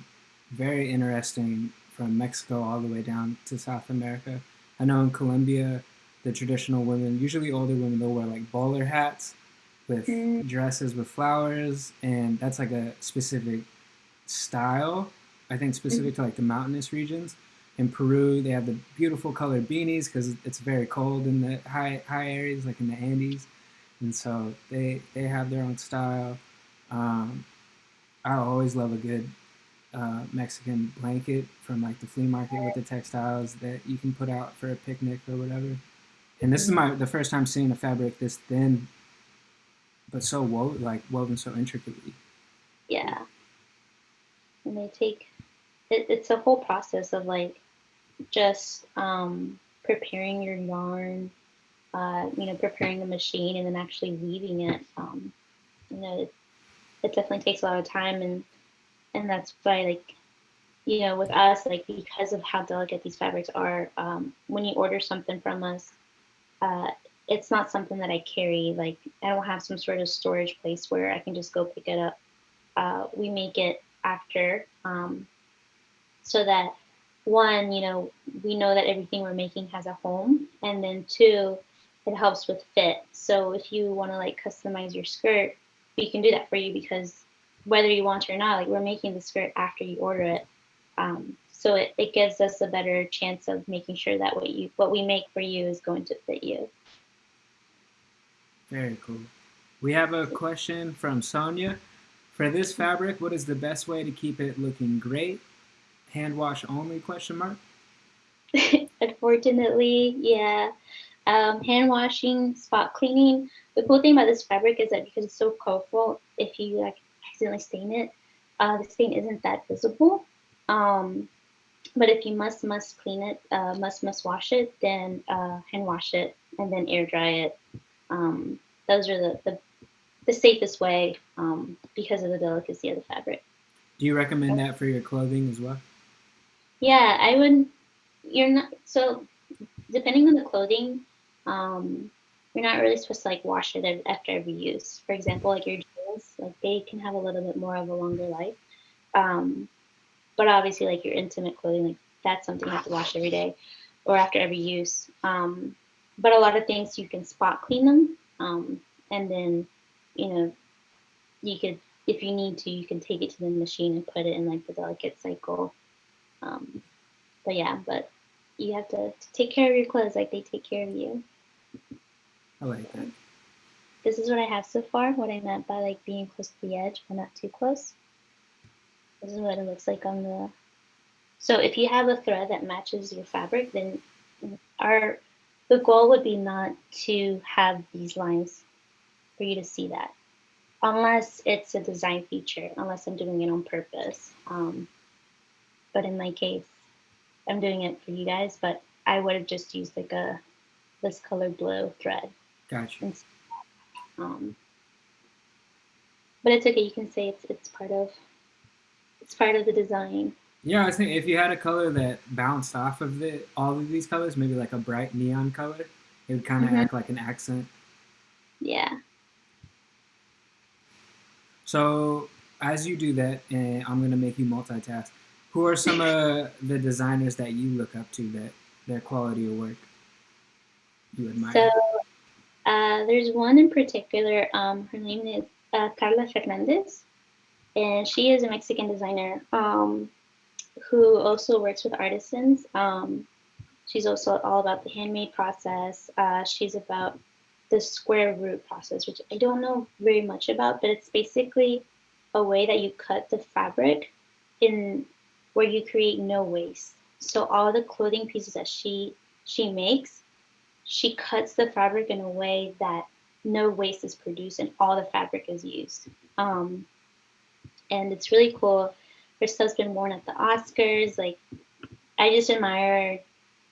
very interesting from Mexico all the way down to South America. I know in Colombia, the traditional women, usually older women, they'll wear like bowler hats with mm. dresses with flowers, and that's like a specific style. I think specific mm. to like the mountainous regions. In Peru, they have the beautiful colored beanies because it's very cold in the high high areas, like in the Andes, and so they they have their own style. Um, I always love a good uh, Mexican blanket from like the flea market with the textiles that you can put out for a picnic or whatever. And this is my the first time seeing a fabric this thin, but so woven like woven so intricately. Yeah, and they take it, it's a whole process of like just um, preparing your yarn, uh, you know, preparing the machine, and then actually weaving it. Um, you know, it, it definitely takes a lot of time and and that's why like you know with us like because of how delicate these fabrics are um, when you order something from us uh, it's not something that i carry like i don't have some sort of storage place where i can just go pick it up. Uh, we make it after um, so that one you know we know that everything we're making has a home and then two it helps with fit. So if you want to like customize your skirt we can do that for you because whether you want to or not, like we're making the skirt after you order it. Um, so it, it gives us a better chance of making sure that what you what we make for you is going to fit you. Very cool. We have a question from Sonia. For this fabric, what is the best way to keep it looking great? Hand wash only question mark? Unfortunately, yeah. Um, hand washing, spot cleaning. The cool thing about this fabric is that because it's so colorful, if you like accidentally stain it, uh, the stain isn't that visible. Um, but if you must must clean it, uh, must must wash it, then uh, hand wash it and then air dry it. Um, those are the, the, the safest way um, because of the delicacy of the fabric. Do you recommend that for your clothing as well? Yeah, I would. You're not so depending on the clothing. Um, you're not really supposed to like wash it after every use. For example, like your jeans, like they can have a little bit more of a longer life. Um, but obviously, like your intimate clothing, like that's something you have to wash every day or after every use. Um, but a lot of things you can spot clean them, um, and then you know you could, if you need to, you can take it to the machine and put it in like the delicate cycle. Um, but yeah, but you have to, to take care of your clothes like they take care of you. I like that. This is what I have so far, what I meant by like being close to the edge, but not too close. This is what it looks like on the, so if you have a thread that matches your fabric, then our, the goal would be not to have these lines for you to see that. Unless it's a design feature, unless I'm doing it on purpose. Um, but in my case, I'm doing it for you guys, but I would have just used like a this color blue thread. Gotcha. And, um, but it's okay. You can say it's it's part of it's part of the design. Yeah, I was thinking if you had a color that bounced off of the all of these colors, maybe like a bright neon color, it would kind of Mhm. act like an accent. Yeah. So as you do that, and I'm gonna make you multitask. Who are some of the designers that you look up to that their quality of work you admire? So uh, there's one in particular. Um, her name is uh, Carla Fernandez, and she is a Mexican designer um, who also works with artisans. Um, she's also all about the handmade process. Uh, she's about the square root process, which I don't know very much about, but it's basically a way that you cut the fabric in where you create no waste. So all the clothing pieces that she she makes, she cuts the fabric in a way that no waste is produced and all the fabric is used. Um, and it's really cool. Her stuff's been worn at the Oscars. Like, I just admire,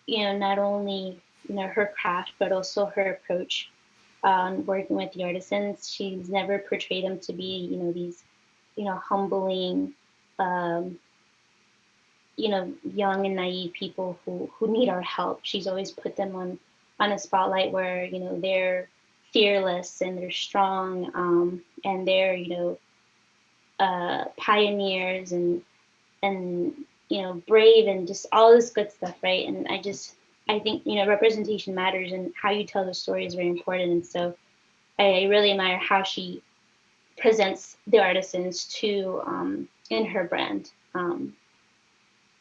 you know, not only you know her craft but also her approach on working with the artisans. She's never portrayed them to be, you know, these, you know, humbling, um, you know, young and naive people who who need our help. She's always put them on on a spotlight where you know they're fearless and they're strong um, and they're you know uh, pioneers and and you know brave and just all this good stuff right? And i just i think you know representation matters and how you tell the story is very important. And so i really admire how she presents the artisans to um, in her brand. Um,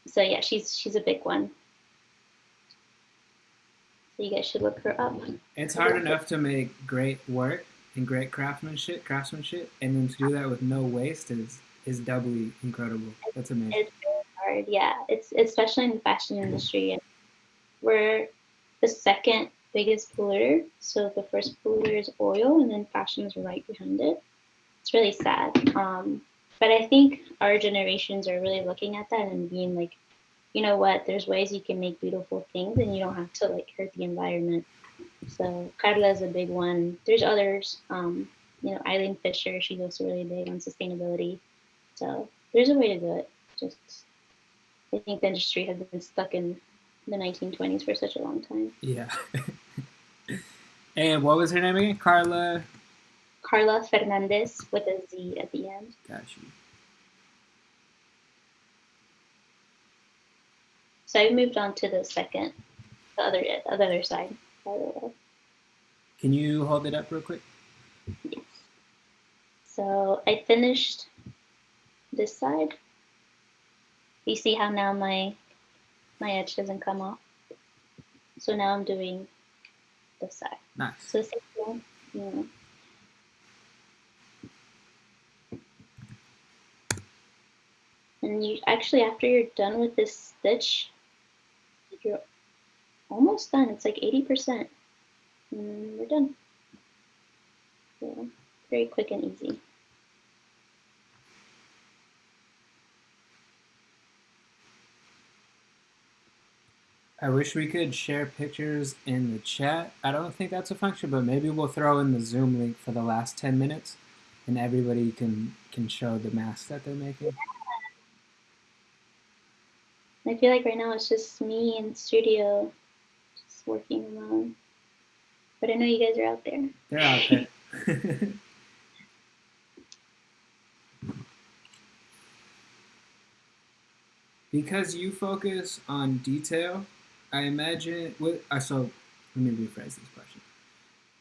so yeah she's she's a big one so you guys should look her up It's hard enough to make great work and great craftsmanship, craftsmanship, and then to do that with no waste is is doubly incredible. That's amazing. It's very hard, yeah. It's especially in the fashion industry. And we're the second biggest polluter. So the first polluter is oil, and then fashion is right behind it. It's really sad. Um, but I think our generations are really looking at that and being like, you know what? There's ways you can make beautiful things, and you don't have to like hurt the environment. So Carla is a big one. There's others. Um, you know, Eileen Fisher. She's also really big on sustainability. So there's a way to do it. Just I think the industry has been stuck in the 1920s for such a long time. Yeah. and what was her name again? Carla. Carla Fernandez with a Z at the end. Got So I moved on to the second, the other, the other side. By the way. Can you hold it up real quick? Yes. So I finished this side. You see how now my my edge doesn't come off. So now I'm doing this side. Nice. So same know. And you actually after you're done with this stitch, almost done. It's like 80%. And mm, we're done. So very quick and easy. I wish we could share pictures in the chat. I don't think that's a function, but maybe we'll throw in the Zoom link for the last 10 minutes and everybody can can show the mask that they're making. I feel like right now it's just me in studio, working alone. But I know you guys are out there. They're out there. because you focus on detail, I imagine. With, uh, so let me rephrase this question.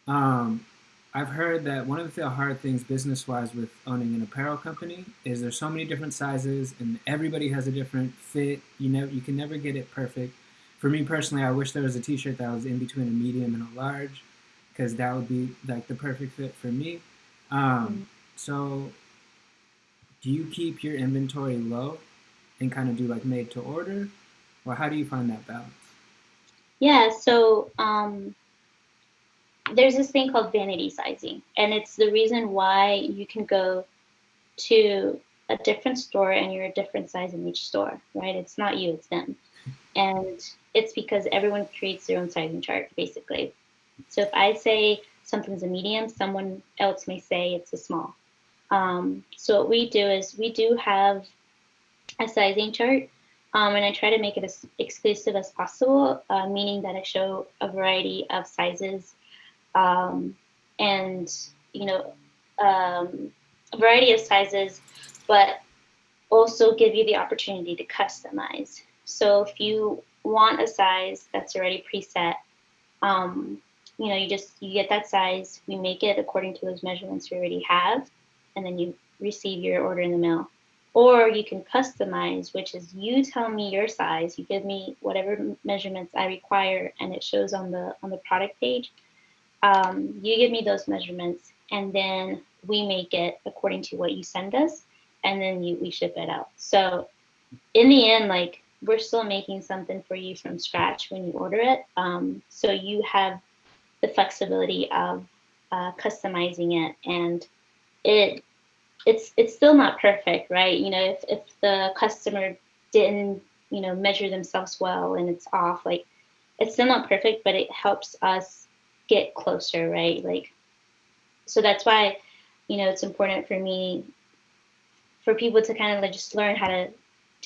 Um, I've heard that one of the hard things business-wise with owning an apparel company is there's so many different sizes and everybody has a different fit. You know, you can never get it perfect. For me personally, I wish there was a T-shirt that was in between a medium and a large, because that would be like the perfect fit for me. Um, so, do you keep your inventory low and kind of do like made to order, or how do you find that balance? Yeah, so um, there's this thing called vanity sizing, and it's the reason why you can go to a different store and you're a different size in each store, right? It's not you, it's them. And it's because everyone creates their own sizing chart, basically. So if I say something's a medium, someone else may say it's a small. Um, so what we do is we do have a sizing chart, um, and I try to make it as exclusive as possible, uh, meaning that I show a variety of sizes um, and, you know, um, a variety of sizes, but also give you the opportunity to customize. So if you want a size that's already preset, um, you know, you just, you get that size, we make it according to those measurements we already have, and then you receive your order in the mail. Or you can customize, which is you tell me your size, you give me whatever measurements I require, and it shows on the on the product page. Um, you give me those measurements, and then we make it according to what you send us, and then you, we ship it out. So in the end, like we're still making something for you from scratch when you order it. Um, so you have the flexibility of uh, customizing it and it it's it's still not perfect, right? You know, if, if the customer didn't, you know, measure themselves well and it's off, like it's still not perfect, but it helps us get closer, right? Like so that's why, you know, it's important for me for people to kind of like just learn how to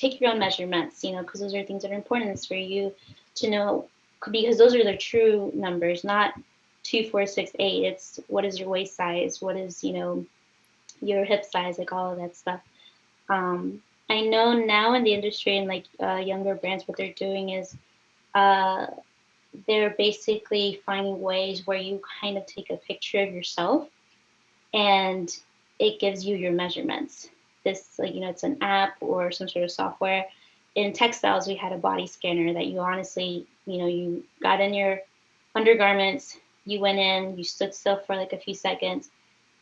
take your own measurements, you know, because those are things that are important. For you to know because those are the true numbers, not two, four, six, eight. It's what is your waist size? What is, you know, your hip size, like all of that stuff. Um, I know now in the industry and like uh, younger brands, what they're doing is uh, they're basically finding ways where you kind of take a picture of yourself and it gives you your measurements. This, like, you know, it's an app or some sort of software. In textiles, we had a body scanner that you honestly, you know, you got in your undergarments, you went in, you stood still for like a few seconds,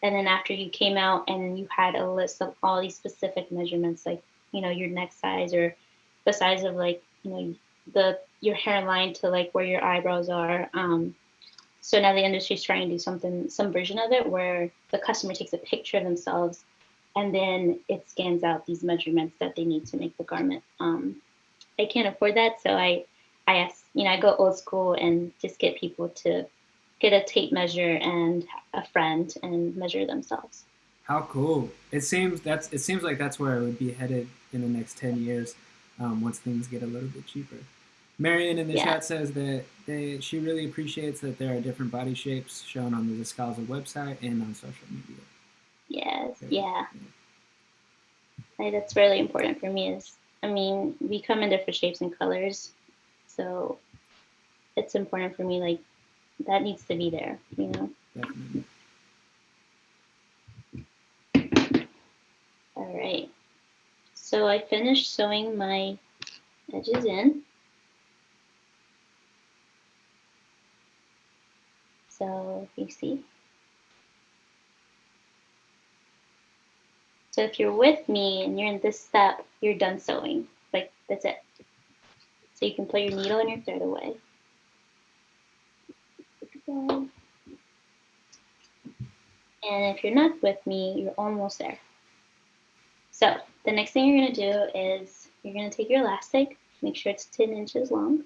and then after you came out and you had a list of all these specific measurements, like you know your neck size or the size of like you know the your hairline to like where your eyebrows are. Um, so now the industry is trying to do something, some version of it where the customer takes a picture of themselves and then it scans out these measurements that they need to make the garment. Um, I can't afford that, so I, I ask, you know, I go old school and just get people to get a tape measure and a friend and measure themselves. How cool! It seems that's it seems like that's where I would be headed in the next ten years, um, once things get a little bit cheaper. Marion in the yeah. chat says that they, she really appreciates that there are different body shapes shown on the Descalza website and on social media. Yes, yeah. yeah. that's really important for me is, I mean, we come in different shapes and colors, so it's important for me, like, that needs to be there, you know? Definitely. All right. So I finished sewing my edges in. So you see. So if you're with me and you're in this step, you're done sewing. Like that's it. So you can put your needle and your thread away. And if you're not with me, you're almost there. So the next thing you're going to do is you're going to take your elastic, make sure it's 10 inches long.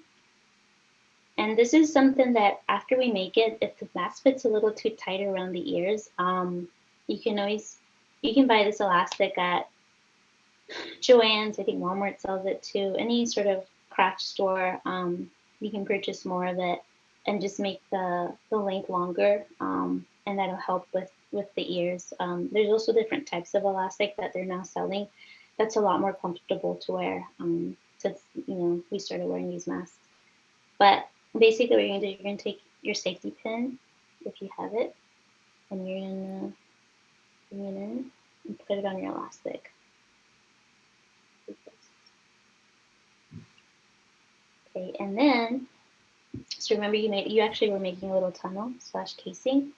And this is something that after we make it, if the mask fits a little too tight around the ears, um, you can always, you can buy this elastic at Joann's, I think Walmart sells it too, any sort of craft store, um, you can purchase more of it and just make the, the length longer um, and that'll help with, with the ears. Um, there's also different types of elastic that they're now selling that's a lot more comfortable to wear um, since, you know, we started wearing these masks. But basically what you're gonna do, you're gonna take your safety pin, if you have it, and you're gonna it in and put it on your elastic. Okay, and then so remember you made you actually were making a little tunnel slash casing.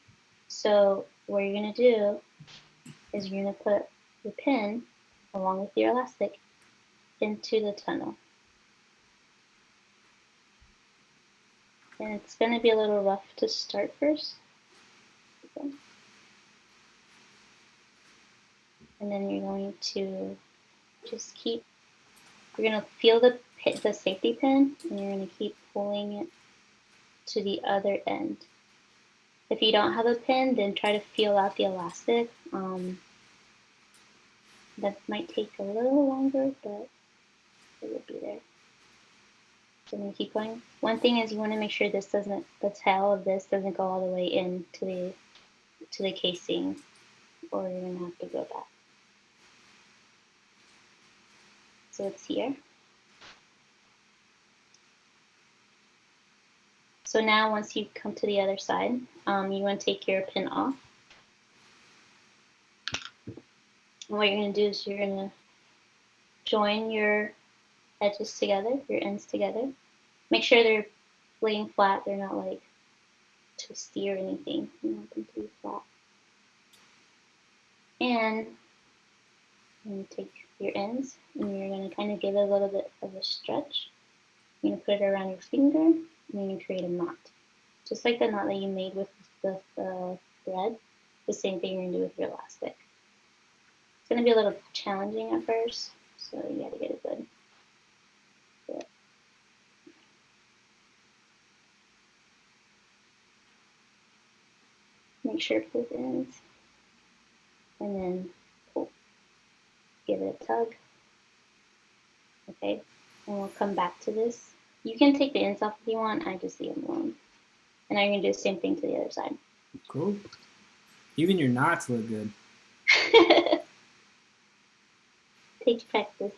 So what you're gonna do is you're gonna put the pin along with your elastic into the tunnel. And it's gonna be a little rough to start first. Okay. And then you're going to just keep, you're gonna feel the the safety pin and you're going to keep pulling it to the other end. If you don't have a pin, then try to feel out the elastic. Um, that might take a little longer, but it will be there. So I'm going to keep going. One thing is you want to make sure this doesn't, the tail of this doesn't go all the way into the, to the casing or you're going to have to go back. So it's here. So now once you come to the other side, um, you want to take your pin off. And what you're going to do is you're going to join your edges together, your ends together. Make sure they're laying flat. They're not like twisty or anything. You want them to be flat. And take your ends and you're going to kind of give it a little bit of a stretch. You're going to put it around your finger and you're going to create a knot. Just like the knot that you made with the uh, thread, the same thing you're going to do with your elastic. It's going to be a little challenging at first, so you got to get it good. Make sure both ends and then. Give it a tug. Okay, and we'll come back to this. You can take the ends off if you want, I just leave them alone. And I'm gonna do the same thing to the other side. Cool. Even your knots look good. Takes practice.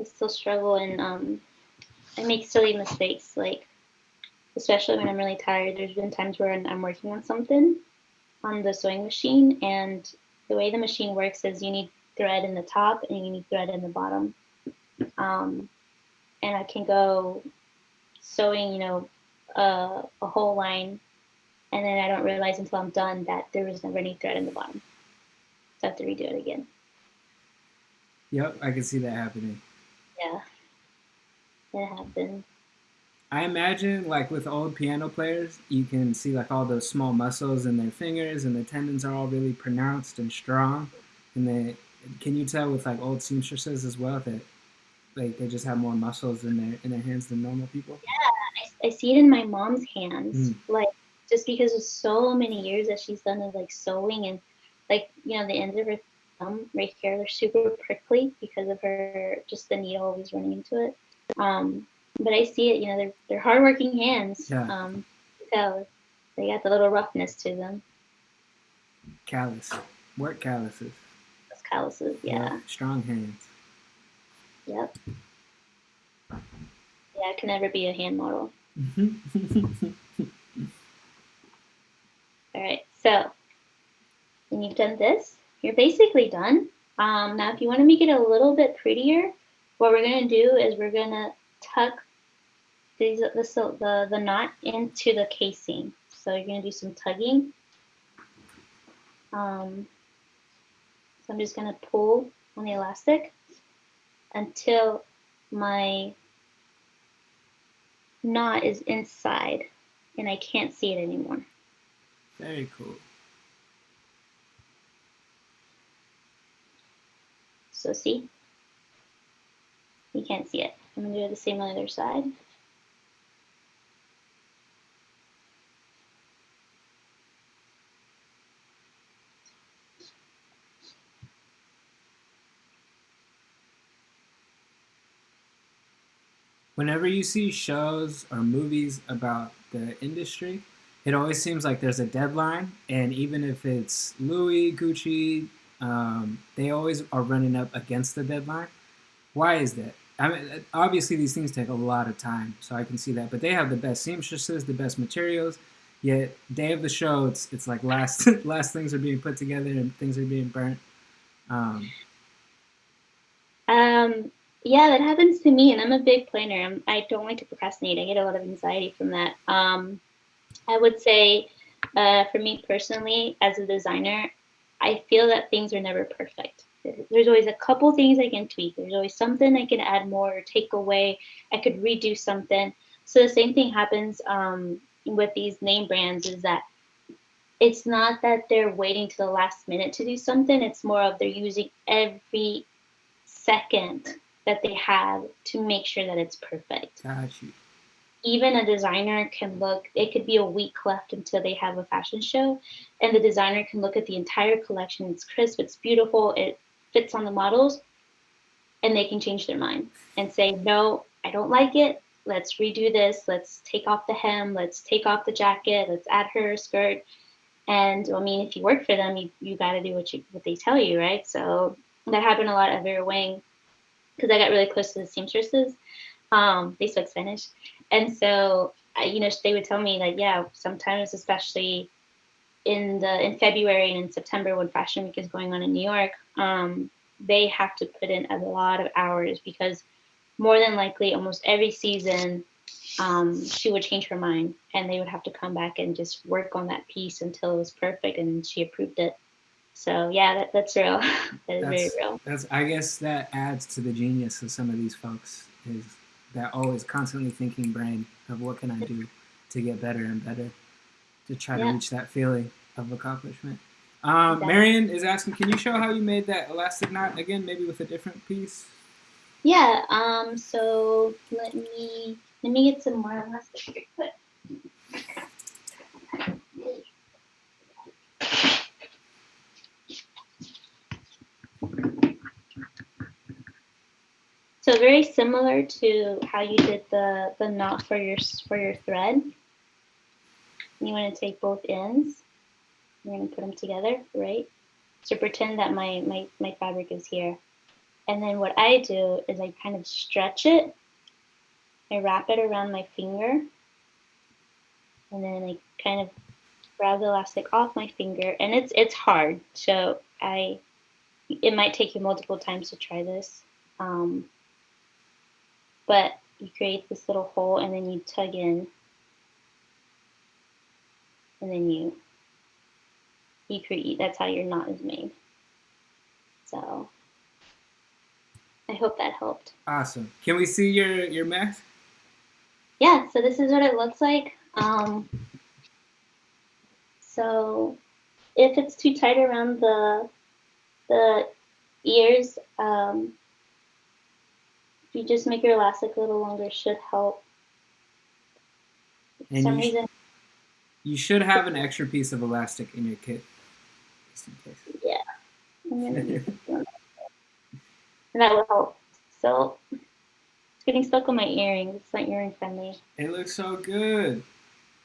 I still struggle and um, I make silly mistakes like especially when I'm really tired. There's been times where I'm working on something on the sewing machine, and the way the machine works is you need thread in the top and you need thread in the bottom. Um, and I can go sewing, you know, uh, a whole line, and then I don't realize until I'm done that there was never any thread in the bottom. So I have to redo it again. Yep, I can see that happening. Yeah, it happens. I imagine like with old piano players, you can see like all those small muscles in their fingers and the tendons are all really pronounced and strong. And they can you tell with like old seamstresses as well that like they just have more muscles in their in their hands than normal people? Yeah, I, I see it in my mom's hands. Mm. Like just because of so many years that she's done of like sewing and like you know the ends of her thumb right here they're super prickly because of her just the needle always running into it. Um, but I see it. You know, they're they're hardworking hands. Yeah. Um, so they got the little roughness to them. Callous, work calluses. Those calluses, yeah. Strong hands. Yep. Yeah, I can never be a hand model. All right, so when you've done this, you're basically done. Um, now, if you want to make it a little bit prettier, what we're going to do is we're going to tuck these, this, the, the knot into the casing. So you're going to do some tugging. Um, so I'm just going to pull on the elastic until my knot is inside and I can't see it anymore. Very cool. So see? You can't see it. I'm going to do the same on the other side. whenever you see shows or movies about the industry, it always seems like there's a deadline, and even if it's Louis, Gucci, um, they always are running up against the deadline. Why is that? I mean, obviously these things take a lot of time, so I can see that. But they have the best seamstresses, the best materials. Yet day of the show, it's it's like last last things are being put together and things are being burnt. Um, um yeah, that happens to me, and I'm a big planner. I'm, I do not like to procrastinate. I get a lot of anxiety from that. Um, I would say, uh, for me personally, as a designer, I feel that things are never perfect. There's always a couple things I can tweak. There's always something I can add more or take away. I could redo something. So the same thing happens um, with these name brands is that it's not that they're waiting to the last minute to do something. It's more of they're using every second that they have to make sure that it's perfect. Got you. Even a designer can look, it could be a week left until they have a fashion show, and the designer can look at the entire collection. It's crisp, it's beautiful, it fits on the models, and they can change their mind and say, no, I don't like it. Let's redo this. Let's take off the hem. Let's take off the jacket. Let's add her skirt. And I mean, if you work for them, you, you got to do what you what they tell you, right? So that happened a lot at Vera Wang because I got really close to the seamstresses. Um, they spoke Spanish, and so you know they would tell me like, yeah, sometimes especially in the in February and in September when Fashion Week is going on in New York, um, they have to put in a lot of hours because more than likely almost every season um, she would change her mind and they would have to come back and just work on that piece until it was perfect and she approved it. So yeah, that, that's real. that is That's very real. that's I guess that adds to the genius of some of these folks is that always constantly thinking brain of what can I do to get better and better to try to reach that feeling of accomplishment. Um, Marion is asking, can you show how you made that elastic knot again, maybe with a different piece? Yeah, um, so let me let me get some more elastic. So very similar to how you did the the knot for your for your thread. You want to take both ends. You're going to put them together, right? So pretend that my my my fabric is here. And then what I do is I kind of stretch it. I wrap it around my finger. And then I kind of grab the elastic off my finger. And it's it's hard. So I it might take you multiple times to try this. Um, but you create this little hole and then you tug in. And then you you create that's how your knot is made. So I hope that helped. Awesome. Can we see your your mess? Yeah, so this is what it looks like. Um, so if it's too tight around the the ears, um, if you just make your elastic a little longer, should help. For And some reason, You should have an extra piece of elastic in your kit. Just in case. yeah, I'm gonna use one. and that will help. So it's getting stuck on my earrings. It's not earring friendly. It looks so good.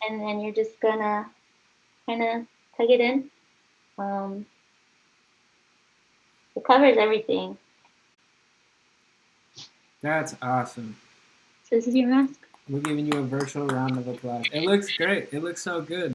and then you're just gonna kind of tug it in. Um, it covers everything. That's awesome. So this is your mask. We're giving you a virtual round of applause. It looks great. It looks so good.